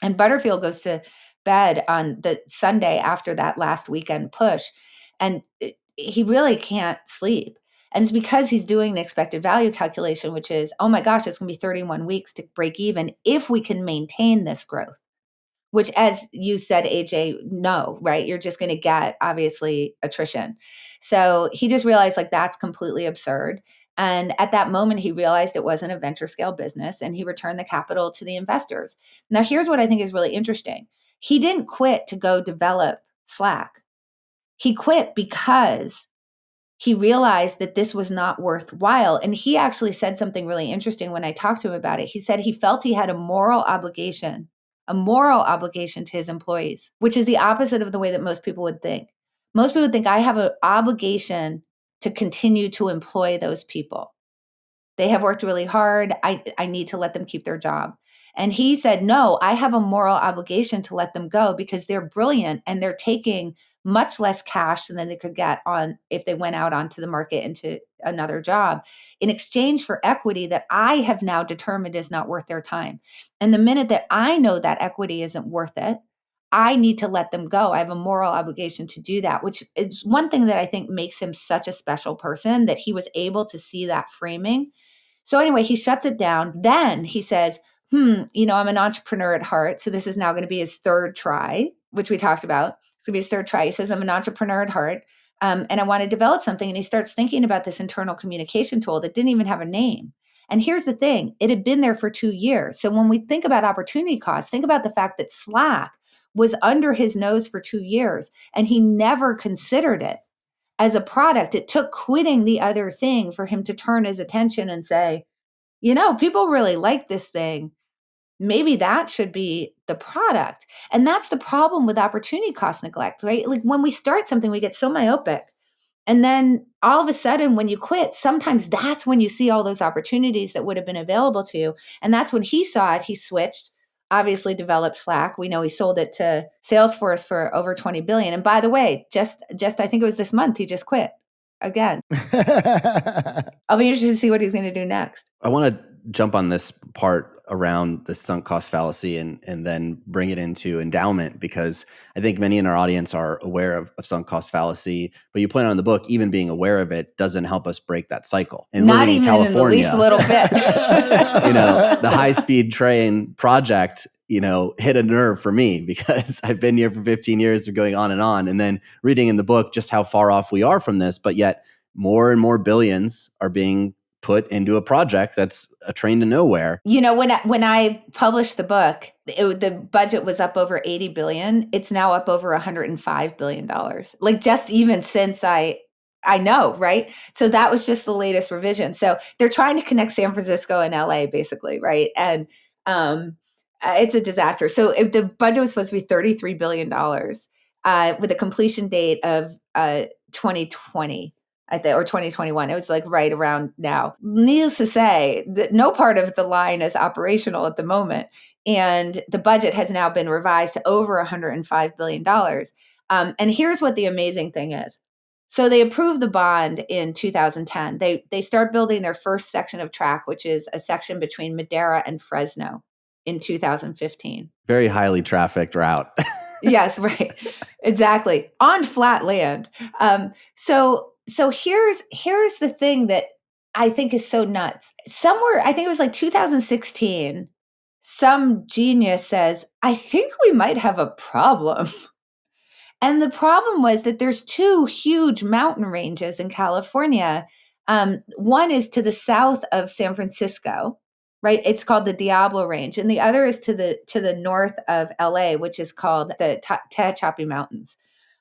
And Butterfield goes to bed on the Sunday after that last weekend push, and eh, he really can't sleep. And it's because he's doing the expected value calculation, which is, oh my gosh, it's going to be 31 weeks to break even if we can maintain this growth. Which as you said aj no right? You're just going to get obviously attrition. So he just realized like that's completely absurd. And at that moment he realized it wasn't a venture scale business and he returned the capital to the investors. Now here's what i think is really interesting. He didn't quit to go develop slack. He quit because he realized that this was not worthwhile. And he actually said something really interesting when I talked to him about it. He said he felt he had a moral obligation a moral obligation to his employees, which is the opposite of the way that most people would think. Most people would think I have an obligation to continue to employ those people. They have worked really hard. I, I need to let them keep their job. And he said, No, I have a moral obligation to let them go because they're brilliant and they're taking much less cash than they could get on if they went out onto the market into another job in exchange for equity that I have now determined is not worth their time. And the minute that I know that equity isn't worth it, I need to let them go. I have a moral obligation to do that, which is one thing that I think makes him such a special person that he was able to see that framing. So, anyway, he shuts it down. Then he says, Hmm, you know, I'm an entrepreneur at heart. So, this is now going to be his third try, which we talked about. Going to be his third try. He says, I'm an entrepreneur at heart um, and I want to develop something. And he starts thinking about this internal communication tool that didn't even have a name. And here's the thing it had been there for two years. So when we think about opportunity costs, think about the fact that Slack was under his nose for two years and he never considered it as a product. It took quitting the other thing for him to turn his attention and say, you know, people really like this thing maybe that should be the product. And that's the problem with opportunity cost neglect, right? Like when we start something, we get so myopic. And then all of a sudden, when you quit, sometimes that's when you see all those opportunities that would have been available to you. And that's when he saw it, he switched, obviously developed Slack. We know he sold it to Salesforce for over 20 billion. And by the way, just just I think it was this month, he just quit again. I'll be interested to see what he's going to do next.
I want to jump on this part around the sunk cost fallacy and and then bring it into endowment because I think many in our audience are aware of, of sunk cost fallacy, but you point out in the book, even being aware of it doesn't help us break that cycle.
And Not even in California, in the least little bit.
you know, the high speed train project, you know, hit a nerve for me because I've been here for 15 years of going on and on. And then reading in the book just how far off we are from this, but yet more and more billions are being put into a project that's a train to nowhere.
You know, when I, when I published the book, it, the budget was up over 80 billion. It's now up over 105 billion dollars. Like just even since I I know, right? So that was just the latest revision. So they're trying to connect San Francisco and LA basically, right? And um uh, it's a disaster. So if the budget was supposed to be 33 billion dollars uh with a completion date of uh 2020 I think, or 2021. It was like right around now. Needless to say, that no part of the line is operational at the moment. And the budget has now been revised to over $105 billion. Um, and here's what the amazing thing is. So they approved the bond in 2010. They they start building their first section of track, which is a section between Madera and Fresno in 2015.
Very highly trafficked route.
yes, right. Exactly. On flat land. Um, so so here's here's the thing that I think is so nuts. Somewhere, I think it was like 2016, some genius says, I think we might have a problem. And the problem was that there's two huge mountain ranges in California. Um, one is to the south of San Francisco, right? It's called the Diablo Range, and the other is to the to the north of LA, which is called the Tehachapi Mountains.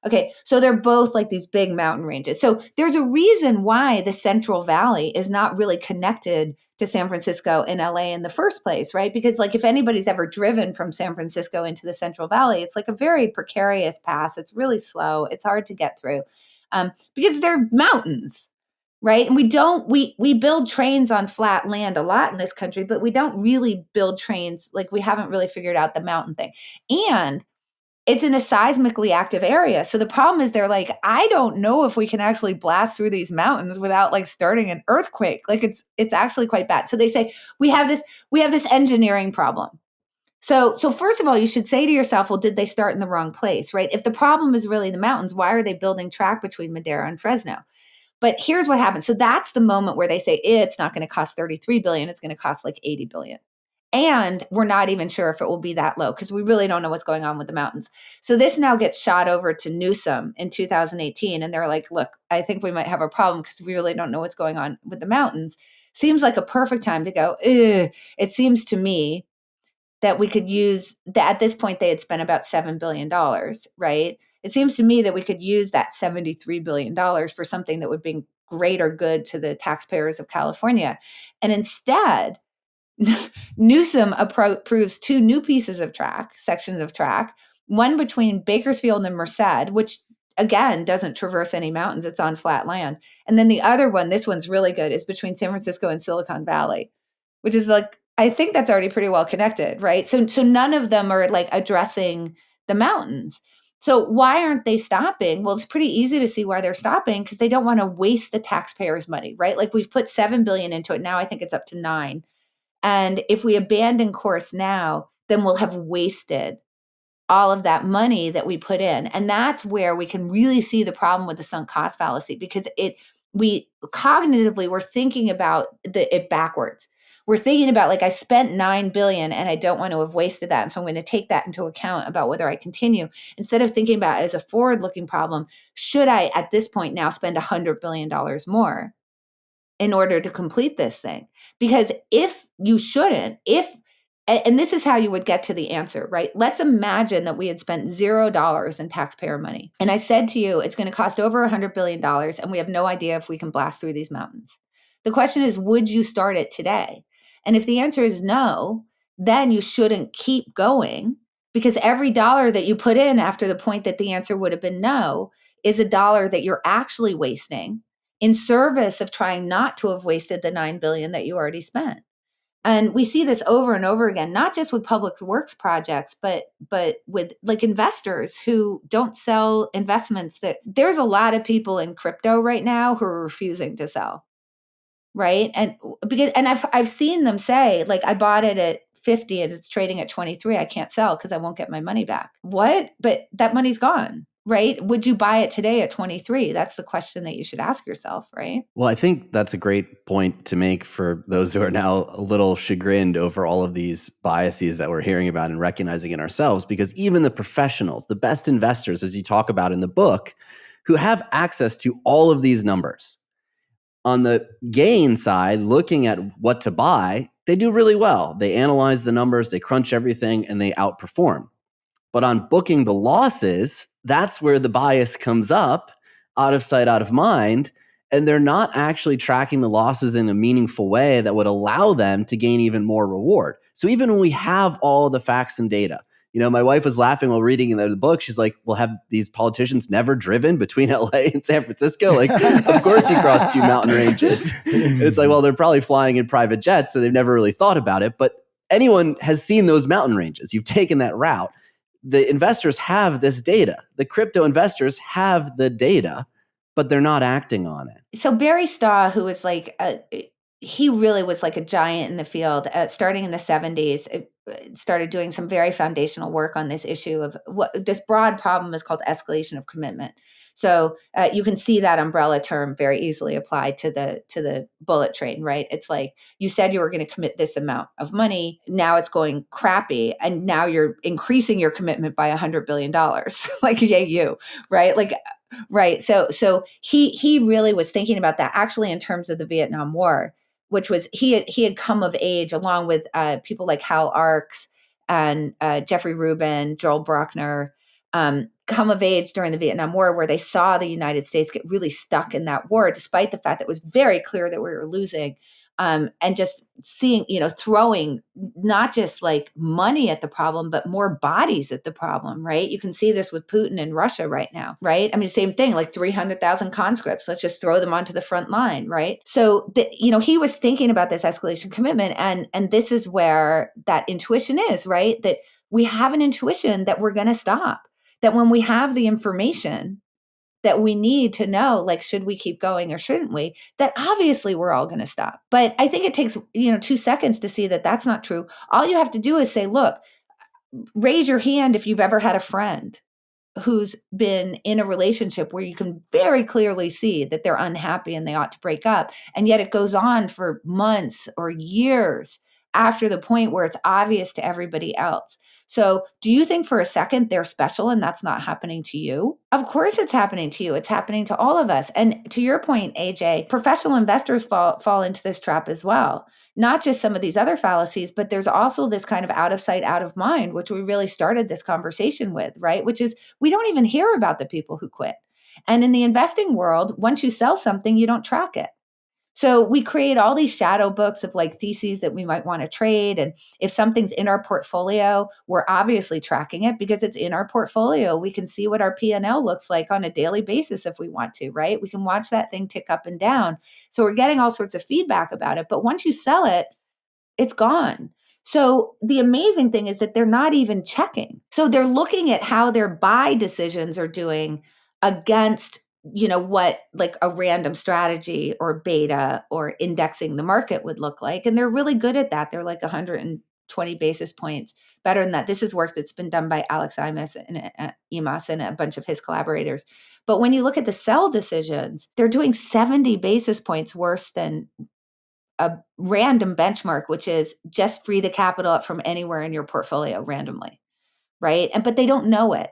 Okay, so they're both like these big mountain ranges. So there's a reason why the Central Valley is not really connected to San Francisco and LA in the first place, right? Because like if anybody's ever driven from San Francisco into the Central Valley, it's like a very precarious pass. It's really slow. It's hard to get through um, because they're mountains, right? And we don't we we build trains on flat land a lot in this country, but we don't really build trains like we haven't really figured out the mountain thing. And it's in a seismically active area. So the problem is they're like, I don't know if we can actually blast through these mountains without like starting an earthquake. Like it's it's actually quite bad. So they say we have this we have this engineering problem. So so first of all, you should say to yourself, well, did they start in the wrong place, right? If the problem is really the mountains, why are they building track between Madera and Fresno? But here's what happens. So that's the moment where they say it's not going to cost 33 billion, it's going to cost like 80 billion. And we're not even sure if it will be that low because we really don't know what's going on with the mountains. So this now gets shot over to Newsom in 2018. And they're like, look, I think we might have a problem because we really don't know what's going on with the mountains. Seems like a perfect time to go, it seems to me that we could use that at this point they had spent about $7 billion, right? It seems to me that we could use that $73 billion for something that would bring greater good to the taxpayers of California. And instead, Newsom approves two new pieces of track, sections of track, one between Bakersfield and Merced, which again doesn't traverse any mountains, it's on flat land. And then the other one, this one's really good, is between San Francisco and Silicon Valley, which is like I think that's already pretty well connected, right? So so none of them are like addressing the mountains. So why aren't they stopping? Well, it's pretty easy to see why they're stopping because they don't want to waste the taxpayers' money, right? Like we've put 7 billion into it. Now I think it's up to 9 and if we abandon course now, then we'll have wasted all of that money that we put in. And that's where we can really see the problem with the sunk cost fallacy because it we cognitively we're thinking about the it backwards. We're thinking about like I spent 9 billion and I don't want to have wasted that. And so I'm going to take that into account about whether I continue instead of thinking about it as a forward-looking problem, should I at this point now spend 100 billion dollars more? In order to complete this thing. Because if you shouldn't, if and this is how you would get to the answer, right? Let's imagine that we had spent zero dollars in taxpayer money. And I said to you, it's going to cost over a $100 billion, and we have no idea if we can blast through these mountains. The question is, would you start it today? And if the answer is no, then you shouldn't keep going because every dollar that you put in after the point that the answer would have been no is a dollar that you're actually wasting in service of trying not to have wasted the 9 billion that you already spent. And we see this over and over again not just with public works projects but but with like investors who don't sell investments that there's a lot of people in crypto right now who are refusing to sell. Right? And because and i've i've seen them say like i bought it at 50 and it's trading at 23 i can't sell because i won't get my money back. What? But that money's gone right? Would you buy it today at 23? That's the question that you should ask yourself, right?
Well, I think that's a great point to make for those who are now a little chagrined over all of these biases that we're hearing about and recognizing in ourselves, because even the professionals, the best investors, as you talk about in the book, who have access to all of these numbers, on the gain side, looking at what to buy, they do really well. They analyze the numbers, they crunch everything, and they outperform. But on booking the losses, that's where the bias comes up out of sight, out of mind. And they're not actually tracking the losses in a meaningful way that would allow them to gain even more reward. So even when we have all the facts and data, you know, my wife was laughing while reading the book. She's like, "Well, have these politicians never driven between LA and San Francisco? Like, of course you cross two mountain ranges." And it's like, well, they're probably flying in private jets, so they've never really thought about it. But anyone has seen those mountain ranges. You've taken that route the investors have this data. The crypto investors have the data, but they're not acting on it.
So Barry Staw, who was like a, he really was like a giant in the field. Uh, starting in the seventies, uh, started doing some very foundational work on this issue of what this broad problem is called escalation of commitment. So uh, you can see that umbrella term very easily applied to the to the bullet train, right? It's like you said you were going to commit this amount of money, now it's going crappy, and now you're increasing your commitment by a hundred billion dollars. like yay you, right? Like right. So so he he really was thinking about that actually in terms of the Vietnam War, which was he had he had come of age along with uh, people like Hal Arkes and uh, Jeffrey Rubin, Joel Brockner um, come of age during the Vietnam War, where they saw the United States get really stuck in that war, despite the fact that it was very clear that we were losing. Um, and just seeing, you know, throwing not just like money at the problem, but more bodies at the problem, right? You can see this with Putin in Russia right now, right? I mean, same thing, like 300,000 conscripts. Let's just throw them onto the front line, right? So, the, you know, he was thinking about this escalation commitment, and and this is where that intuition is, right? That we have an intuition that we're going to stop that when we have the information that we need to know like should we keep going or shouldn't we that obviously we're all going to stop. But i think it takes you know 2 seconds to see that that's not true. All you have to do is say look raise your hand if you've ever had a friend who's been in a relationship where you can very clearly see that they're unhappy and they ought to break up and yet it goes on for months or years after the point where it's obvious to everybody else. So, do you think for a second they're special and that's not happening to you? Of course, it's happening to you. It's happening to all of us. And to your point, AJ, professional investors fall, fall into this trap as well. Not just some of these other fallacies, but there's also this kind of out of sight, out of mind, which we really started this conversation with, right? Which is we don't even hear about the people who quit. And in the investing world, once you sell something, you don't track it. So we create all these shadow books of like theses that we might want to trade. And if something's in our portfolio, we're obviously tracking it because it's in our portfolio. We can see what our P&L looks like on a daily basis if we want to, right? We can watch that thing tick up and down. So we're getting all sorts of feedback about it. But once you sell it, it's gone. So the amazing thing is that they're not even checking. So they're looking at how their buy decisions are doing against you know what like a random strategy or beta or indexing the market would look like and they're really good at that. They're like 120 basis points better than that. This is work that's been done by alex imas and uh, imas and a bunch of his collaborators. But when you look at the sell decisions they're doing 70 basis points worse than a random benchmark which is just free the capital up from anywhere in your portfolio randomly right? And but they don't know it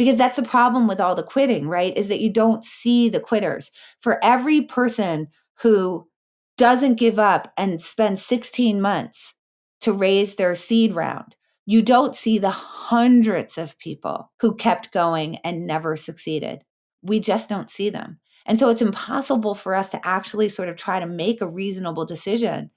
because that's the problem with all the quitting, right? Is that you don't see the quitters. For every person who doesn't give up and spend 16 months to raise their seed round, you don't see the hundreds of people who kept going and never succeeded. We just don't see them. And so it's impossible for us to actually sort of try to make a reasonable decision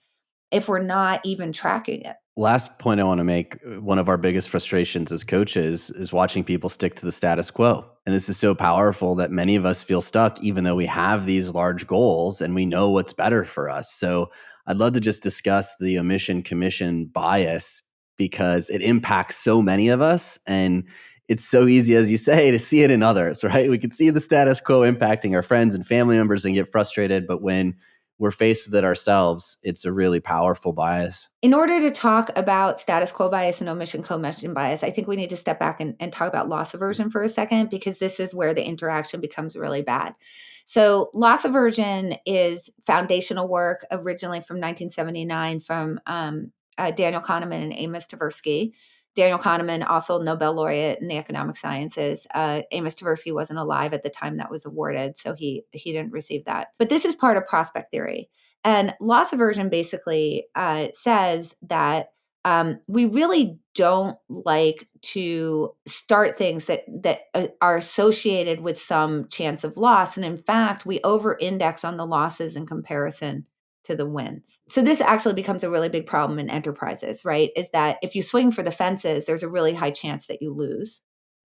if we're not even tracking it.
Last point I want to make one of our biggest frustrations as coaches is watching people stick to the status quo. And this is so powerful that many of us feel stuck, even though we have these large goals and we know what's better for us. So I'd love to just discuss the omission commission bias because it impacts so many of us. And it's so easy, as you say, to see it in others, right? We can see the status quo impacting our friends and family members and get frustrated. But when we're faced with it ourselves, it's a really powerful bias.
In order to talk about status quo bias and omission commission bias, I think we need to step back and, and talk about loss aversion for a second, because this is where the interaction becomes really bad. So, loss aversion is foundational work originally from 1979 from um, uh, Daniel Kahneman and Amos Tversky. Daniel Kahneman, also Nobel laureate in the economic sciences. Uh, Amos Tversky wasn't alive at the time that was awarded, so he he didn't receive that. But this is part of prospect theory, and loss aversion basically uh, says that um, we really don't like to start things that that uh, are associated with some chance of loss, and in fact, we over-index on the losses in comparison to the wins. So this actually becomes a really big problem in enterprises, right? Is that if you swing for the fences, there's a really high chance that you lose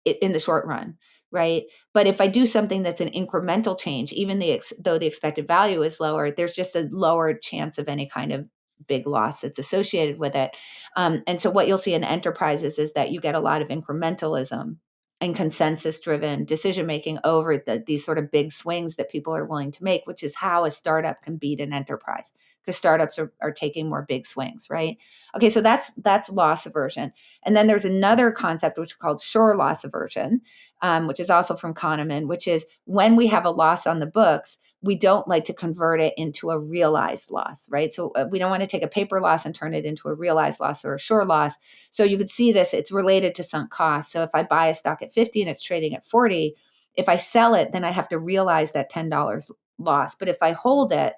it in the short run, right? But if I do something that's an incremental change, even the ex- though the expected value is lower, there's just a lower chance of any kind of big loss that's associated with it. Um, and so what you'll see in enterprises is that you get a lot of incrementalism and consensus driven decision making over the, these sort of big swings that people are willing to make, which is how a startup can beat an enterprise because startups are, are taking more big swings, right? Okay, so that's that's loss aversion. And then there's another concept which is called sure loss aversion, um, which is also from Kahneman, which is when we have a loss on the books, we don't like to convert it into a realized loss, right? So uh, we don't want to take a paper loss and turn it into a realized loss or a sure loss. So you could see this, it's related to sunk costs. So if I buy a stock at 50 and it's trading at 40, if I sell it, then I have to realize that $10 loss. But if I hold it,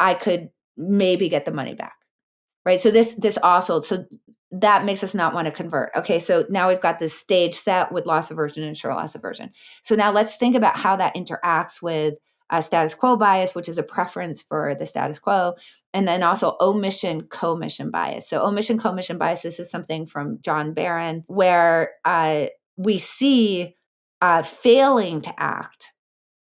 I could maybe get the money back. Right. So this this also so that makes us not want to convert. Okay, so now we've got this stage set with loss aversion and sure loss aversion. So now let's think about how that interacts with uh, status quo bias, which is a preference for the status quo, and then also omission commission bias. So omission commission bias. This is something from John Baron, where uh, we see uh, failing to act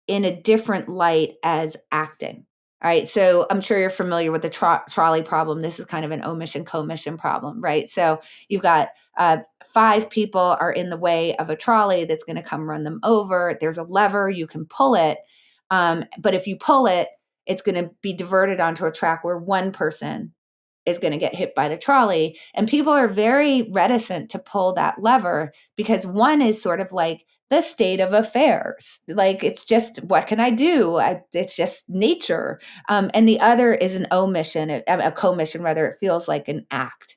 in a different light as acting. All right. So I'm sure you're familiar with the tro- trolley problem. This is kind of an omission commission problem, right? So you've got uh, five people are in the way of a trolley that's going to come run them over. There's a lever, you can pull it. Um, but if you pull it, it's going to be diverted onto a track where one person is going to get hit by the trolley. And people are very reticent to pull that lever because one is sort of like the state of affairs. Like it's just, what can I do? I, it's just nature. Um, and the other is an omission, a, a commission, rather, it feels like an act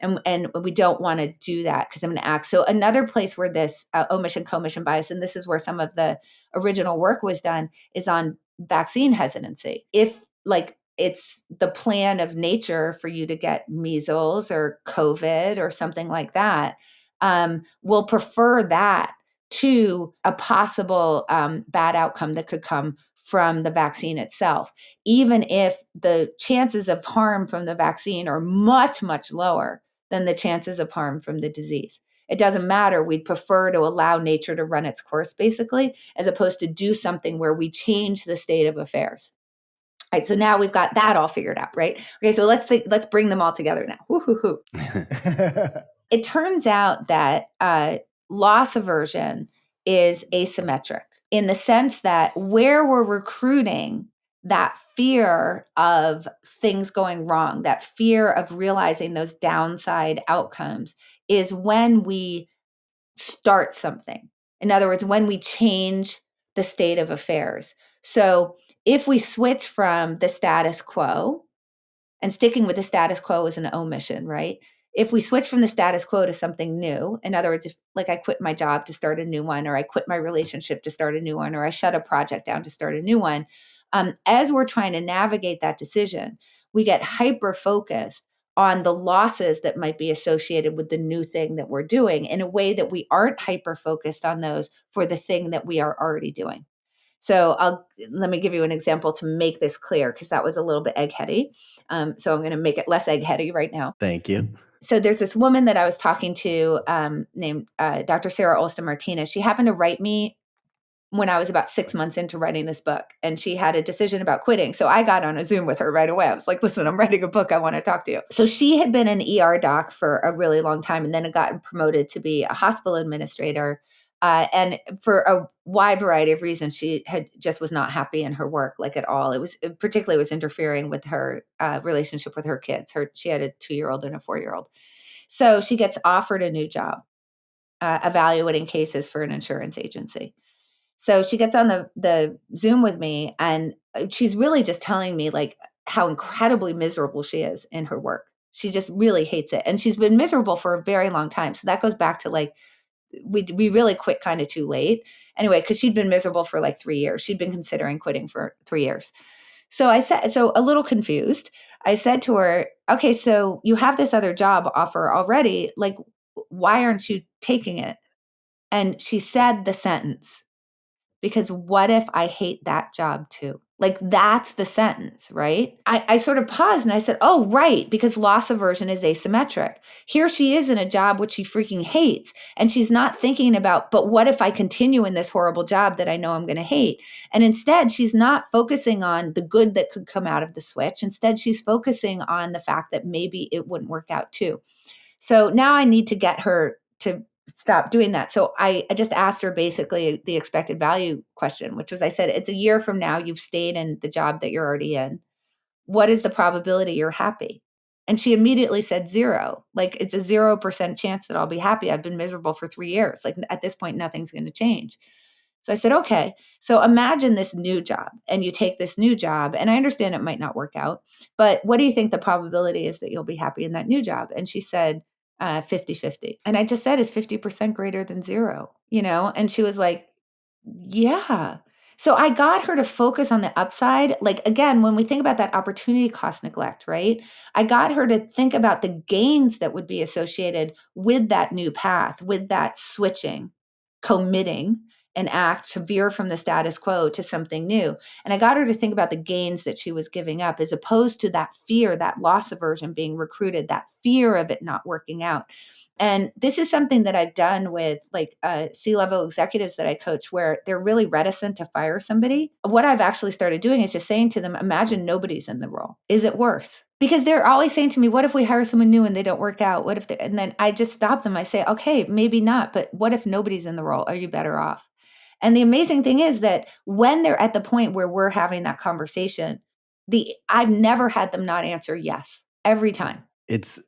and and we don't want to do that because i'm going to act. So another place where this uh, omission commission bias and this is where some of the original work was done is on vaccine hesitancy. If like it's the plan of nature for you to get measles or covid or something like that um, we'll prefer that to a possible um, bad outcome that could come from the vaccine itself, even if the chances of harm from the vaccine are much, much lower than the chances of harm from the disease. It doesn't matter. We'd prefer to allow nature to run its course, basically, as opposed to do something where we change the state of affairs. All right, so now we've got that all figured out, right? Okay, so let's think, let's bring them all together now. it turns out that uh, loss aversion is asymmetric in the sense that where we're recruiting that fear of things going wrong, that fear of realizing those downside outcomes is when we start something. In other words, when we change the state of affairs. So if we switch from the status quo, and sticking with the status quo is an omission, right? If we switch from the status quo to something new, in other words, if like I quit my job to start a new one, or I quit my relationship to start a new one, or I shut a project down to start a new one, um, as we're trying to navigate that decision, we get hyper focused on the losses that might be associated with the new thing that we're doing in a way that we aren't hyper focused on those for the thing that we are already doing. So I'll let me give you an example to make this clear because that was a little bit eggheady. Um, so I'm going to make it less eggheady right now.
Thank you.
So there's this woman that I was talking to um, named uh, Dr. Sarah Olson Martinez. She happened to write me when I was about six months into writing this book, and she had a decision about quitting. So I got on a Zoom with her right away. I was like, listen, I'm writing a book. I want to talk to you. So she had been an ER doc for a really long time and then had gotten promoted to be a hospital administrator. Uh, and for a wide variety of reasons, she had just was not happy in her work, like at all. It was it particularly was interfering with her uh, relationship with her kids. Her she had a two year old and a four year old. So she gets offered a new job, uh, evaluating cases for an insurance agency. So she gets on the the Zoom with me and uh, she's really just telling me like how incredibly miserable she is in her work. She just really hates it. And she's been miserable for a very long time. So that goes back to like we we really quit kind of too late. Anyway, cuz she'd been miserable for like 3 years. She'd been considering quitting for 3 years. So I said so a little confused. I said to her, "Okay, so you have this other job offer already. Like why aren't you taking it?" And she said the sentence because what if I hate that job too? Like that's the sentence, right? I, I sort of paused and I said, Oh, right, because loss aversion is asymmetric. Here she is in a job which she freaking hates. And she's not thinking about, but what if I continue in this horrible job that I know I'm going to hate? And instead, she's not focusing on the good that could come out of the switch. Instead, she's focusing on the fact that maybe it wouldn't work out too. So now I need to get her to stop doing that. So I, I just asked her basically the expected value question, which was I said, it's a year from now, you've stayed in the job that you're already in. what is the probability you're happy? And she immediately said zero. Like it's a 0% chance that I'll be happy. I've been miserable for three years. Like at this point, nothing's going to change. So I said, okay. So imagine this new job and you take this new job. And I understand it might not work out, but what do you think the probability is that you'll be happy in that new job? And she said, uh, 50 50. And I just said, is 50% greater than zero? You know? And she was like, yeah. So I got her to focus on the upside. Like, again, when we think about that opportunity cost neglect, right? I got her to think about the gains that would be associated with that new path, with that switching, committing an act to veer from the status quo to something new. And I got her to think about the gains that she was giving up as opposed to that fear, that loss aversion being recruited, that fear of it not working out. And this is something that I've done with like uh, C level executives that I coach where they're really reticent to fire somebody. What I've actually started doing is just saying to them, imagine nobody's in the role. Is it worse? Because they're always saying to me, what if we hire someone new and they don't work out? What if they, and then I just stop them. I say, okay, maybe not, but what if nobody's in the role? Are you better off? And the amazing thing is that when they're at the point where we're having that conversation, the I've never had them not answer yes every time.
It's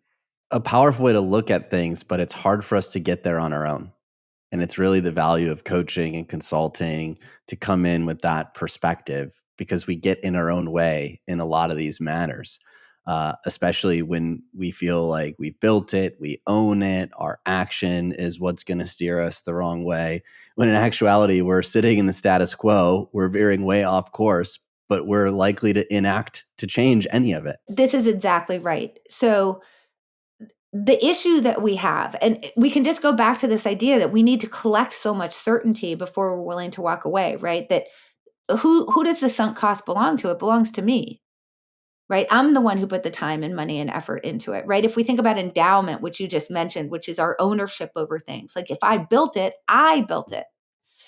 a powerful way to look at things, but it's hard for us to get there on our own. And it's really the value of coaching and consulting to come in with that perspective because we get in our own way in a lot of these matters uh, especially when we feel like we've built it, we own it, our action is what's going to steer us the wrong way. When in actuality, we're sitting in the status quo, we're veering way off course, but we're likely to enact to change any of it.
This is exactly right. So, the issue that we have, and we can just go back to this idea that we need to collect so much certainty before we're willing to walk away, right? That who who does the sunk cost belong to? It belongs to me right? I'm the one who put the time and money and effort into it, right? If we think about endowment, which you just mentioned, which is our ownership over things, like if I built it, I built it.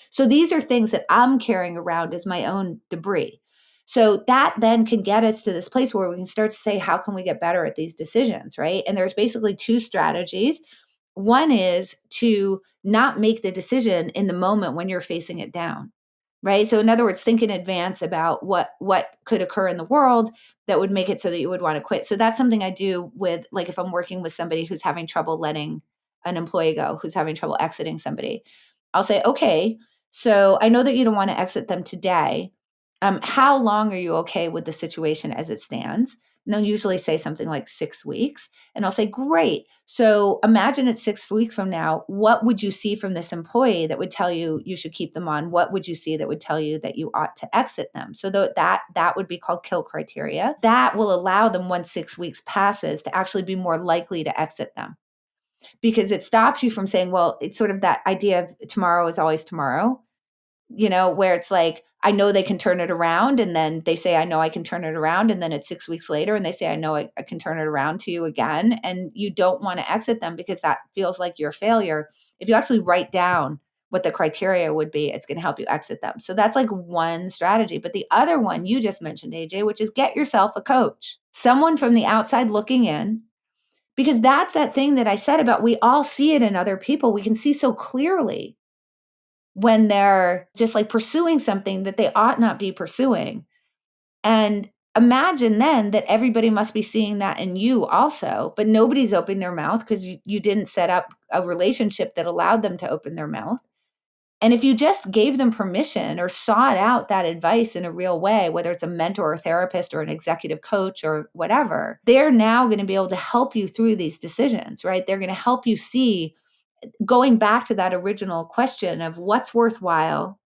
So these are things that I'm carrying around as my own debris. So that then can get us to this place where we can start to say, how can we get better at these decisions, right? And there's basically two strategies. One is to not make the decision in the moment when you're facing it down right? So in other words think in advance about what what could occur in the world that would make it so that you would want to quit. So that's something i do with like if i'm working with somebody who's having trouble letting an employee go who's having trouble exiting somebody i'll say okay so i know that you don't want to exit them today. Um, how long are you okay with the situation as it stands and they'll usually say something like six weeks. And I'll say, Great. So imagine it's six weeks from now. What would you see from this employee that would tell you you should keep them on? What would you see that would tell you that you ought to exit them? So that that would be called kill criteria. That will allow them once six weeks passes to actually be more likely to exit them. Because it stops you from saying, well, it's sort of that idea of tomorrow is always tomorrow you know, where it's like, I know they can turn it around. And then they say, I know I can turn it around. And then it's six weeks later and they say, I know I, I can turn it around to you again. And you don't want to exit them because that feels like your failure. If you actually write down what the criteria would be, it's going to help you exit them. So that's like one strategy. But the other one you just mentioned, AJ, which is get yourself a coach, someone from the outside looking in. Because that's that thing that I said about we all see it in other people. We can see so clearly when they're just like pursuing something that they ought not be pursuing. And imagine then that everybody must be seeing that in you also, but nobody's opening their mouth because you, you didn't set up a relationship that allowed them to open their mouth. And if you just gave them permission or sought out that advice in a real way, whether it's a mentor or therapist or an executive coach or whatever, they're now going to be able to help you through these decisions, right? They're going to help you see going back to that original question of what's worthwhile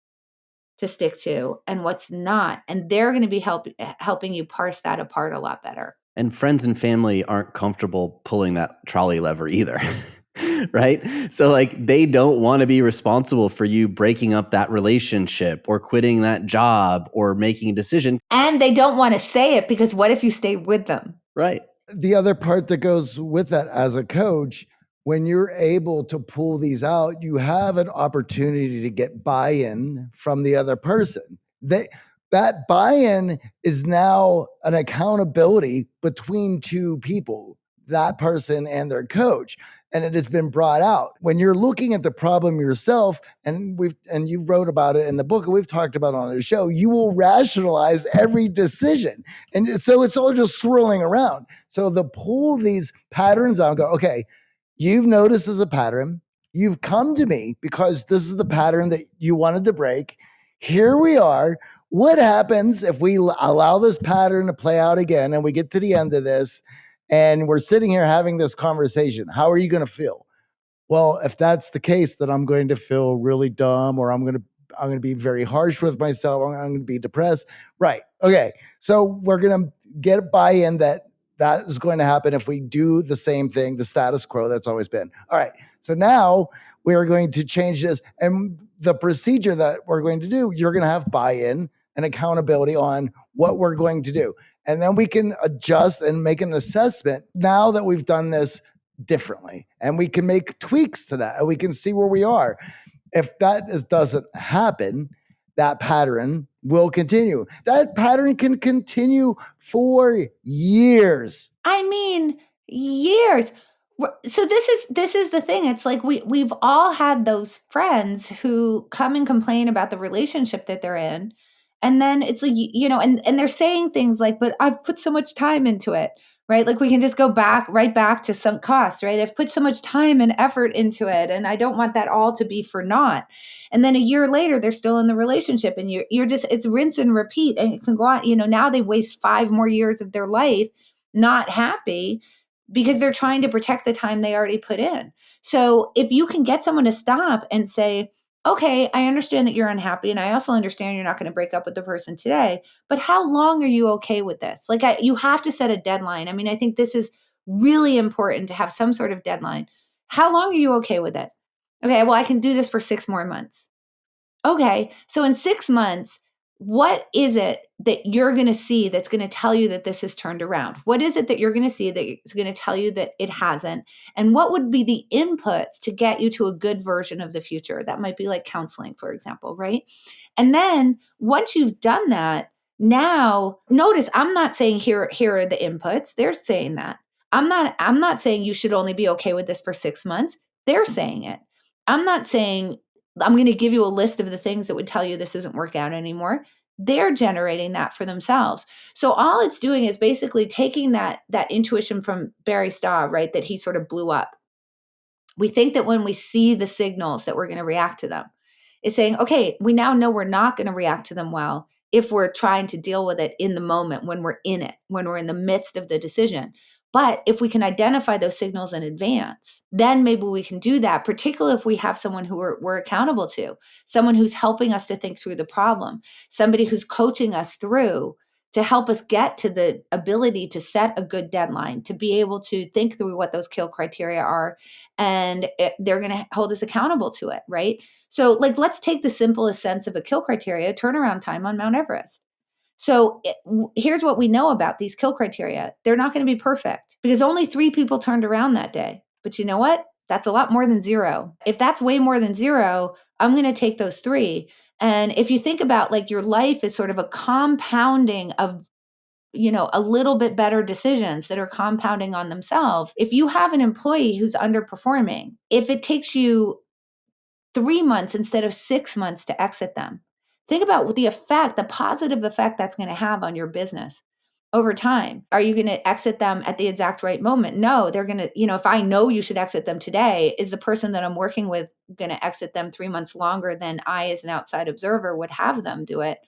to stick to and what's not and they're going to be help, eh, helping you parse that apart a lot better.
And friends and family aren't comfortable pulling that trolley lever either right? So like they don't want to be responsible for you breaking up that relationship or quitting that job or making a decision.
And they don't want to say it because what if you stay with them?
Right.
The other part that goes with that as a coach when you're able to pull these out, you have an opportunity to get buy in from the other person. They, that buy in is now an accountability between two people, that person and their coach. and it has been brought out. When you're looking at the problem yourself, and we've and you wrote about it in the book, and we've talked about it on the show, you will rationalize every decision. And so it's all just swirling around. So the pull these patterns out, go, okay, you've noticed as a pattern, you've come to me because this is the pattern that you wanted to break. Here we are. What happens if we allow this pattern to play out again and we get to the end of this and we're sitting here having this conversation? How are you going to feel? Well, if that's the case, then I'm going to feel really dumb or I'm going to I'm going to be very harsh with myself. I'm, going to be depressed. Right. Okay. So we're going to get buy-in that that is going to happen if we do the same thing, the status quo that's always been. All right. So now we are going to change this. And the procedure that we're going to do, you're going to have buy in and accountability on what we're going to do. And then we can adjust and make an assessment now that we've done this differently. And we can make tweaks to that and we can see where we are. If that is, doesn't happen, that pattern will continue. That pattern can continue for years.
I mean, years. So this is this is the thing. It's like we we've all had those friends who come and complain about the relationship that they're in and then it's like you know and and they're saying things like but i've put so much time into it right? Like we can just go back right back to sunk cost right? I've put so much time and effort into it and i don't want that all to be for naught and then a year later they're still in the relationship and you're you're just it's rinse and repeat and it can go on you know now they waste five more years of their life not happy because they're trying to protect the time they already put in. So if you can get someone to stop and say, okay, I understand that you're unhappy, and I also understand you're not going to break up with the person today, but how long are you okay with this? Like, I, you have to set a deadline. I mean, I think this is really important to have some sort of deadline. How long are you okay with it? Okay, well, I can do this for six more months. Okay, so in six months, what is it that you're going to see that's going to tell you that this has turned around? What is it that you're going to see that's going to tell you that it hasn't? And what would be the inputs to get you to a good version of the future? That might be like counseling, for example, right? And then once you've done that, now notice I'm not saying here here are the inputs. They're saying that. I'm not I'm not saying you should only be okay with this for 6 months. They're saying it. I'm not saying I'm going to give you a list of the things that would tell you this isn't work out anymore. They're generating that for themselves. So all it's doing is basically taking that that intuition from Barry Staw, right, that he sort of blew up. We think that when we see the signals that we're going to react to them. It's saying, okay, we now know we're not going to react to them well if we're trying to deal with it in the moment when we're in it, when we're in the midst of the decision. But if we can identify those signals in advance, then maybe we can do that, particularly if we have someone who we're, we're, accountable to, someone who's helping us to think through the problem, somebody who's coaching us through to help us get to the ability to set a good deadline, to be able to think through what those kill criteria are. And it, they're going to hold us accountable to it, right? So, like, let's take the simplest sense of a kill criteria turnaround time on Mount Everest. So it, here's what we know about these kill criteria they're not going to be perfect because only three people turned around that day. But you know what? That's a lot more than zero. If that's way more than zero, I'm going to take those three. And if you think about like your life is sort of a compounding of you know a little bit better decisions that are compounding on themselves if you have an employee who's underperforming if it takes you 3 months instead of 6 months to exit them Think about the effect, the positive effect that's going to have on your business over time. Are you going to exit them at the exact right moment? No, they're going to, you know, if I know you should exit them today, is the person that I'm working with going to exit them three months longer than I, as an outside observer, would have them do it?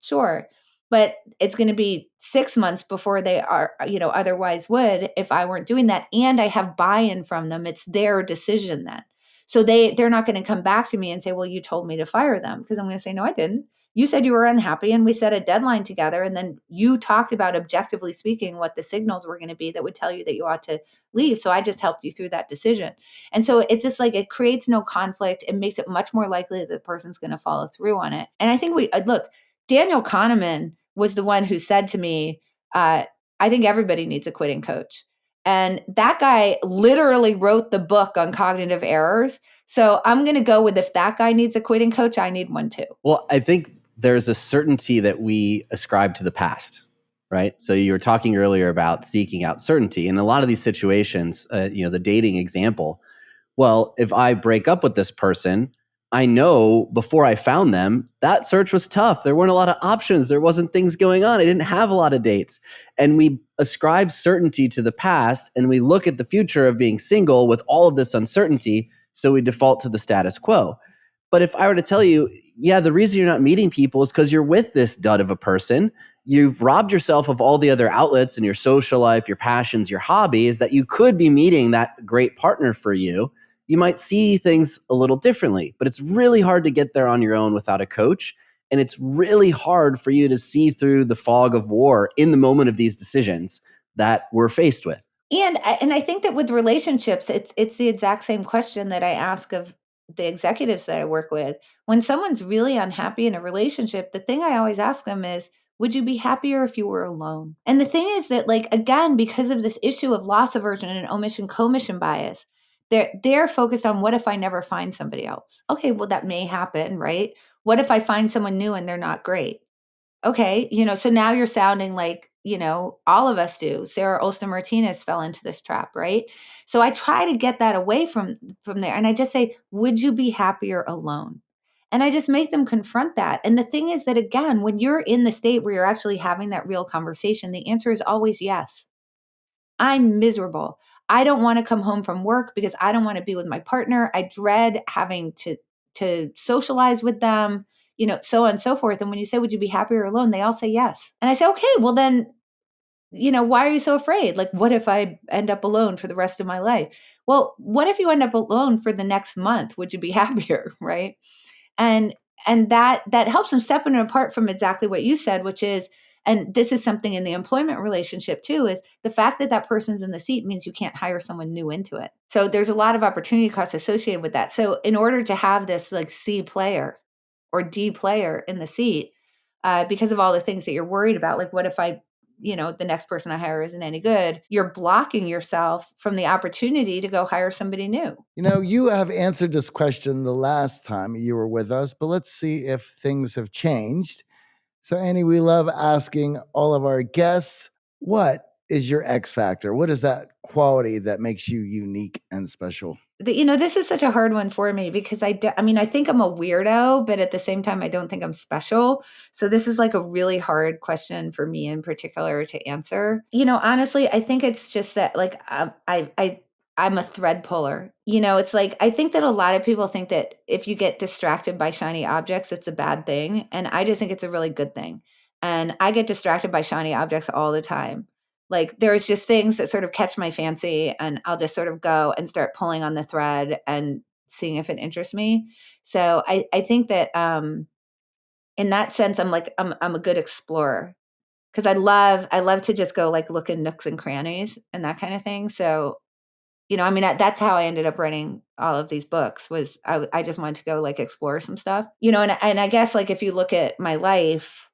Sure. But it's going to be six months before they are, you know, otherwise would if I weren't doing that. And I have buy in from them. It's their decision then. So they they're not going to come back to me and say, "Well, you told me to fire them," because I'm going to say, "No, I didn't. You said you were unhappy and we set a deadline together and then you talked about objectively speaking what the signals were going to be that would tell you that you ought to leave. So I just helped you through that decision." And so it's just like it creates no conflict. It makes it much more likely that the person's going to follow through on it. And I think we uh, look, Daniel Kahneman was the one who said to me, uh, I think everybody needs a quitting coach. And that guy literally wrote the book on cognitive errors. So I'm going to go with if that guy needs a quitting coach, I need one too.
Well, I think there's a certainty that we ascribe to the past, right? So you were talking earlier about seeking out certainty. In a lot of these situations, uh, you know, the dating example, well, if I break up with this person, I know before I found them, that search was tough. There weren't a lot of options. There wasn't things going on. I didn't have a lot of dates. And we ascribe certainty to the past and we look at the future of being single with all of this uncertainty. So we default to the status quo. But if I were to tell you, yeah, the reason you're not meeting people is because you're with this dud of a person. You've robbed yourself of all the other outlets in your social life, your passions, your hobbies that you could be meeting that great partner for you you might see things a little differently. But it's really hard to get there on your own without a coach. And it's really hard for you to see through the fog of war in the moment of these decisions that we're faced with.
And and I think that with relationships, it's it's the exact same question that I ask of the executives that I work with. When someone's really unhappy in a relationship, the thing I always ask them is, would you be happier if you were alone? And the thing is that, like, again, because of this issue of loss aversion and omission commission bias, they're they're focused on what if I never find somebody else? Okay, well that may happen, right? What if I find someone new and they're not great? Okay, you know, so now you're sounding like, you know, all of us do. Sarah Olson Martinez fell into this trap, right? So I try to get that away from from there and I just say, would you be happier alone? And I just make them confront that. And the thing is that again, when you're in the state where you're actually having that real conversation, the answer is always yes. I'm miserable. I don't want to come home from work because I don't want to be with my partner. I dread having to to socialize with them, you know, so on and so forth. And when you say, would you be happier alone? They all say yes. And I say, okay, well then, you know, why are you so afraid? Like, what if I end up alone for the rest of my life? Well, what if you end up alone for the next month? Would you be happier? Right. And and that that helps them separate apart from exactly what you said, which is and this is something in the employment relationship too is the fact that that person's in the seat means you can't hire someone new into it. So there's a lot of opportunity costs associated with that. So in order to have this like c player or d player in the seat uh, because of all the things that you're worried about like what if i you know the next person i hire isn't any good you're blocking yourself from the opportunity to go hire somebody new.
You know you have answered this question the last time you were with us but let's see if things have changed so, Annie, we love asking all of our guests, what is your X factor? What is that quality that makes you unique and special?
You know, this is such a hard one for me because I, I mean, I think I'm a weirdo, but at the same time, I don't think I'm special. So this is like a really hard question for me in particular to answer. You know, honestly, I think it's just that like um, I, I, I'm a thread puller. You know, it's like I think that a lot of people think that if you get distracted by shiny objects, it's a bad thing. And I just think it's a really good thing. And I get distracted by shiny objects all the time. Like there's just things that sort of catch my fancy and I'll just sort of go and start pulling on the thread and seeing if it interests me. So I, I think that um in that sense I'm like I'm I'm a good explorer because I love I love to just go like look in nooks and crannies and that kind of thing. So you know, I mean, that's how I ended up writing all of these books was I, I just wanted to go like explore some stuff, you know, and, and I guess like if you look at my life,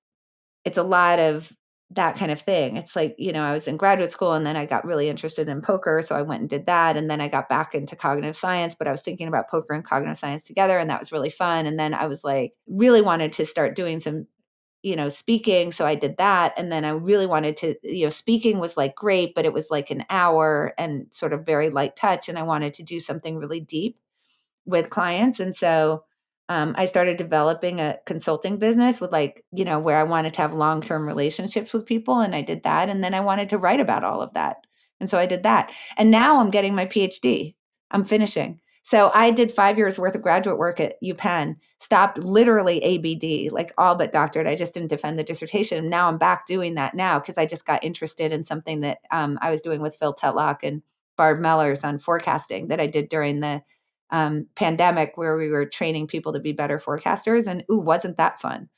it's a lot of that kind of thing. It's like, you know, I was in graduate school and then I got really interested in poker. So I went and did that. And then I got back into cognitive science, but I was thinking about poker and cognitive science together. And that was really fun. And then I was like, really wanted to start doing some you know speaking so i did that and then i really wanted to you know speaking was like great but it was like an hour and sort of very light touch and i wanted to do something really deep with clients and so um, i started developing a consulting business with like you know where i wanted to have long-term relationships with people and i did that and then i wanted to write about all of that and so i did that and now i'm getting my phd i'm finishing so I did five years worth of graduate work at UPenn, stopped literally ABD, like all but doctorate. I just didn't defend the dissertation. Now I'm back doing that now because I just got interested in something that um, I was doing with Phil Tetlock and Barb Mellers on forecasting that I did during the um, pandemic where we were training people to be better forecasters. And ooh, wasn't that fun?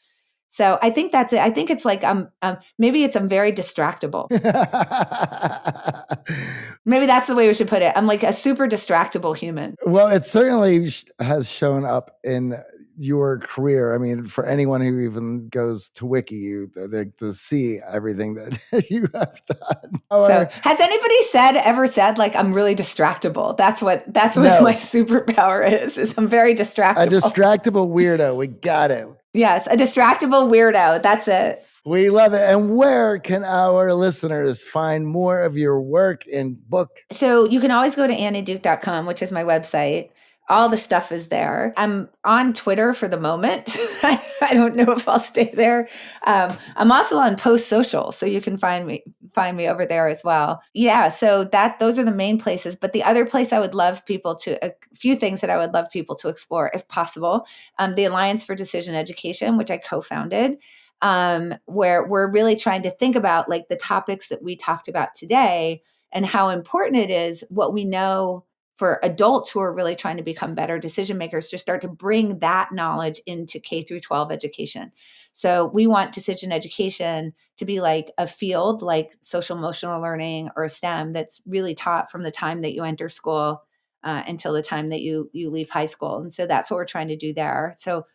So I think that's it. I think it's like um, um maybe it's I'm very distractible. maybe that's the way we should put it. I'm like a super distractible human.
Well, it certainly has shown up in your career. I mean, for anyone who even goes to Wiki, you they, to see everything that you have done.
so, has anybody said ever said like I'm really distractible? That's what that's what no. my superpower is. Is I'm very distractible.
A distractible weirdo. We got it.
Yes, a distractible weirdo. That's it.
We love it. And where can our listeners find more of your work and book?
So you can always go to annieduke.com, which is my website. All the stuff is there. I'm on Twitter for the moment. I, don't know if I'll stay there. Um, I'm also on Post Social, so you can find me find me over there as well. Yeah, so that those are the main places. But the other place I would love people to a few things that I would love people to explore, if possible, um, the Alliance for Decision Education, which I co-founded um, where we're really trying to think about like the topics that we talked about today and how important it is what we know for adults who are really trying to become better decision makers to start to bring that knowledge into K through 12 education. So we want decision education to be like a field like social emotional learning or STEM that's really taught from the time that you enter school uh, until the time that you you leave high school. And so that's what we're trying to do there. So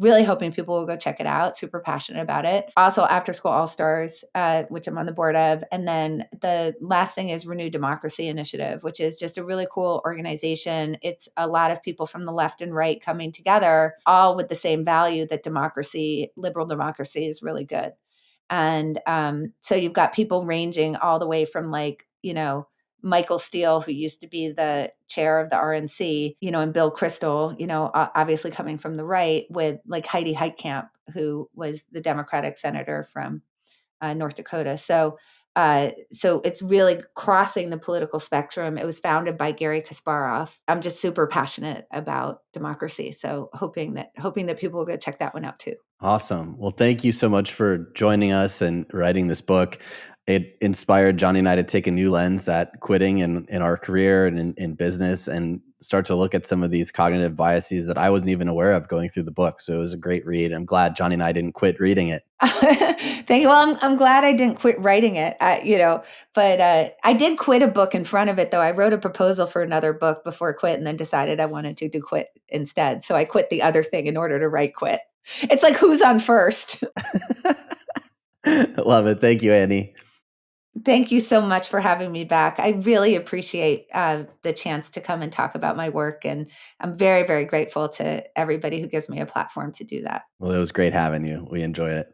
really hoping people will go check it out. Super passionate about it. Also, After School All Stars, uh, which I'm on the board of. And then the last thing is Renew Democracy Initiative, which is just a really cool organization. It's a lot of people from the left and right coming together, all with the same value that democracy, liberal democracy, is really good. And um, so you've got people ranging all the way from like, you know, Michael Steele, who used to be the chair of the RNC, you know, and Bill Kristol, you know, obviously coming from the right, with like Heidi Heitkamp, who was the Democratic senator from uh, North Dakota. So, uh, so it's really crossing the political spectrum. It was founded by Garry Kasparov. I'm just super passionate about democracy, so hoping that hoping that people will go check that one out too.
Awesome. Well, thank you so much for joining us and writing this book it inspired Johnny and I to take a new lens at quitting in, in our career and in, in, business and start to look at some of these cognitive biases that I wasn't even aware of going through the book. So it was a great read. I'm glad Johnny and I didn't quit reading it.
Thank you. Well, I'm, I'm glad I didn't quit writing it, uh, you know, but uh, I did quit a book in front of it, though. I wrote a proposal for another book before quit and then decided I wanted to do quit instead. So I quit the other thing in order to write quit. It's like who's on first.
Love it. Thank you, Annie.
Thank you so much for having me back. I really appreciate uh, the chance to come and talk about my work. And I'm very, very grateful to everybody who gives me a platform to do that.
Well, it was great having you. We enjoyed it.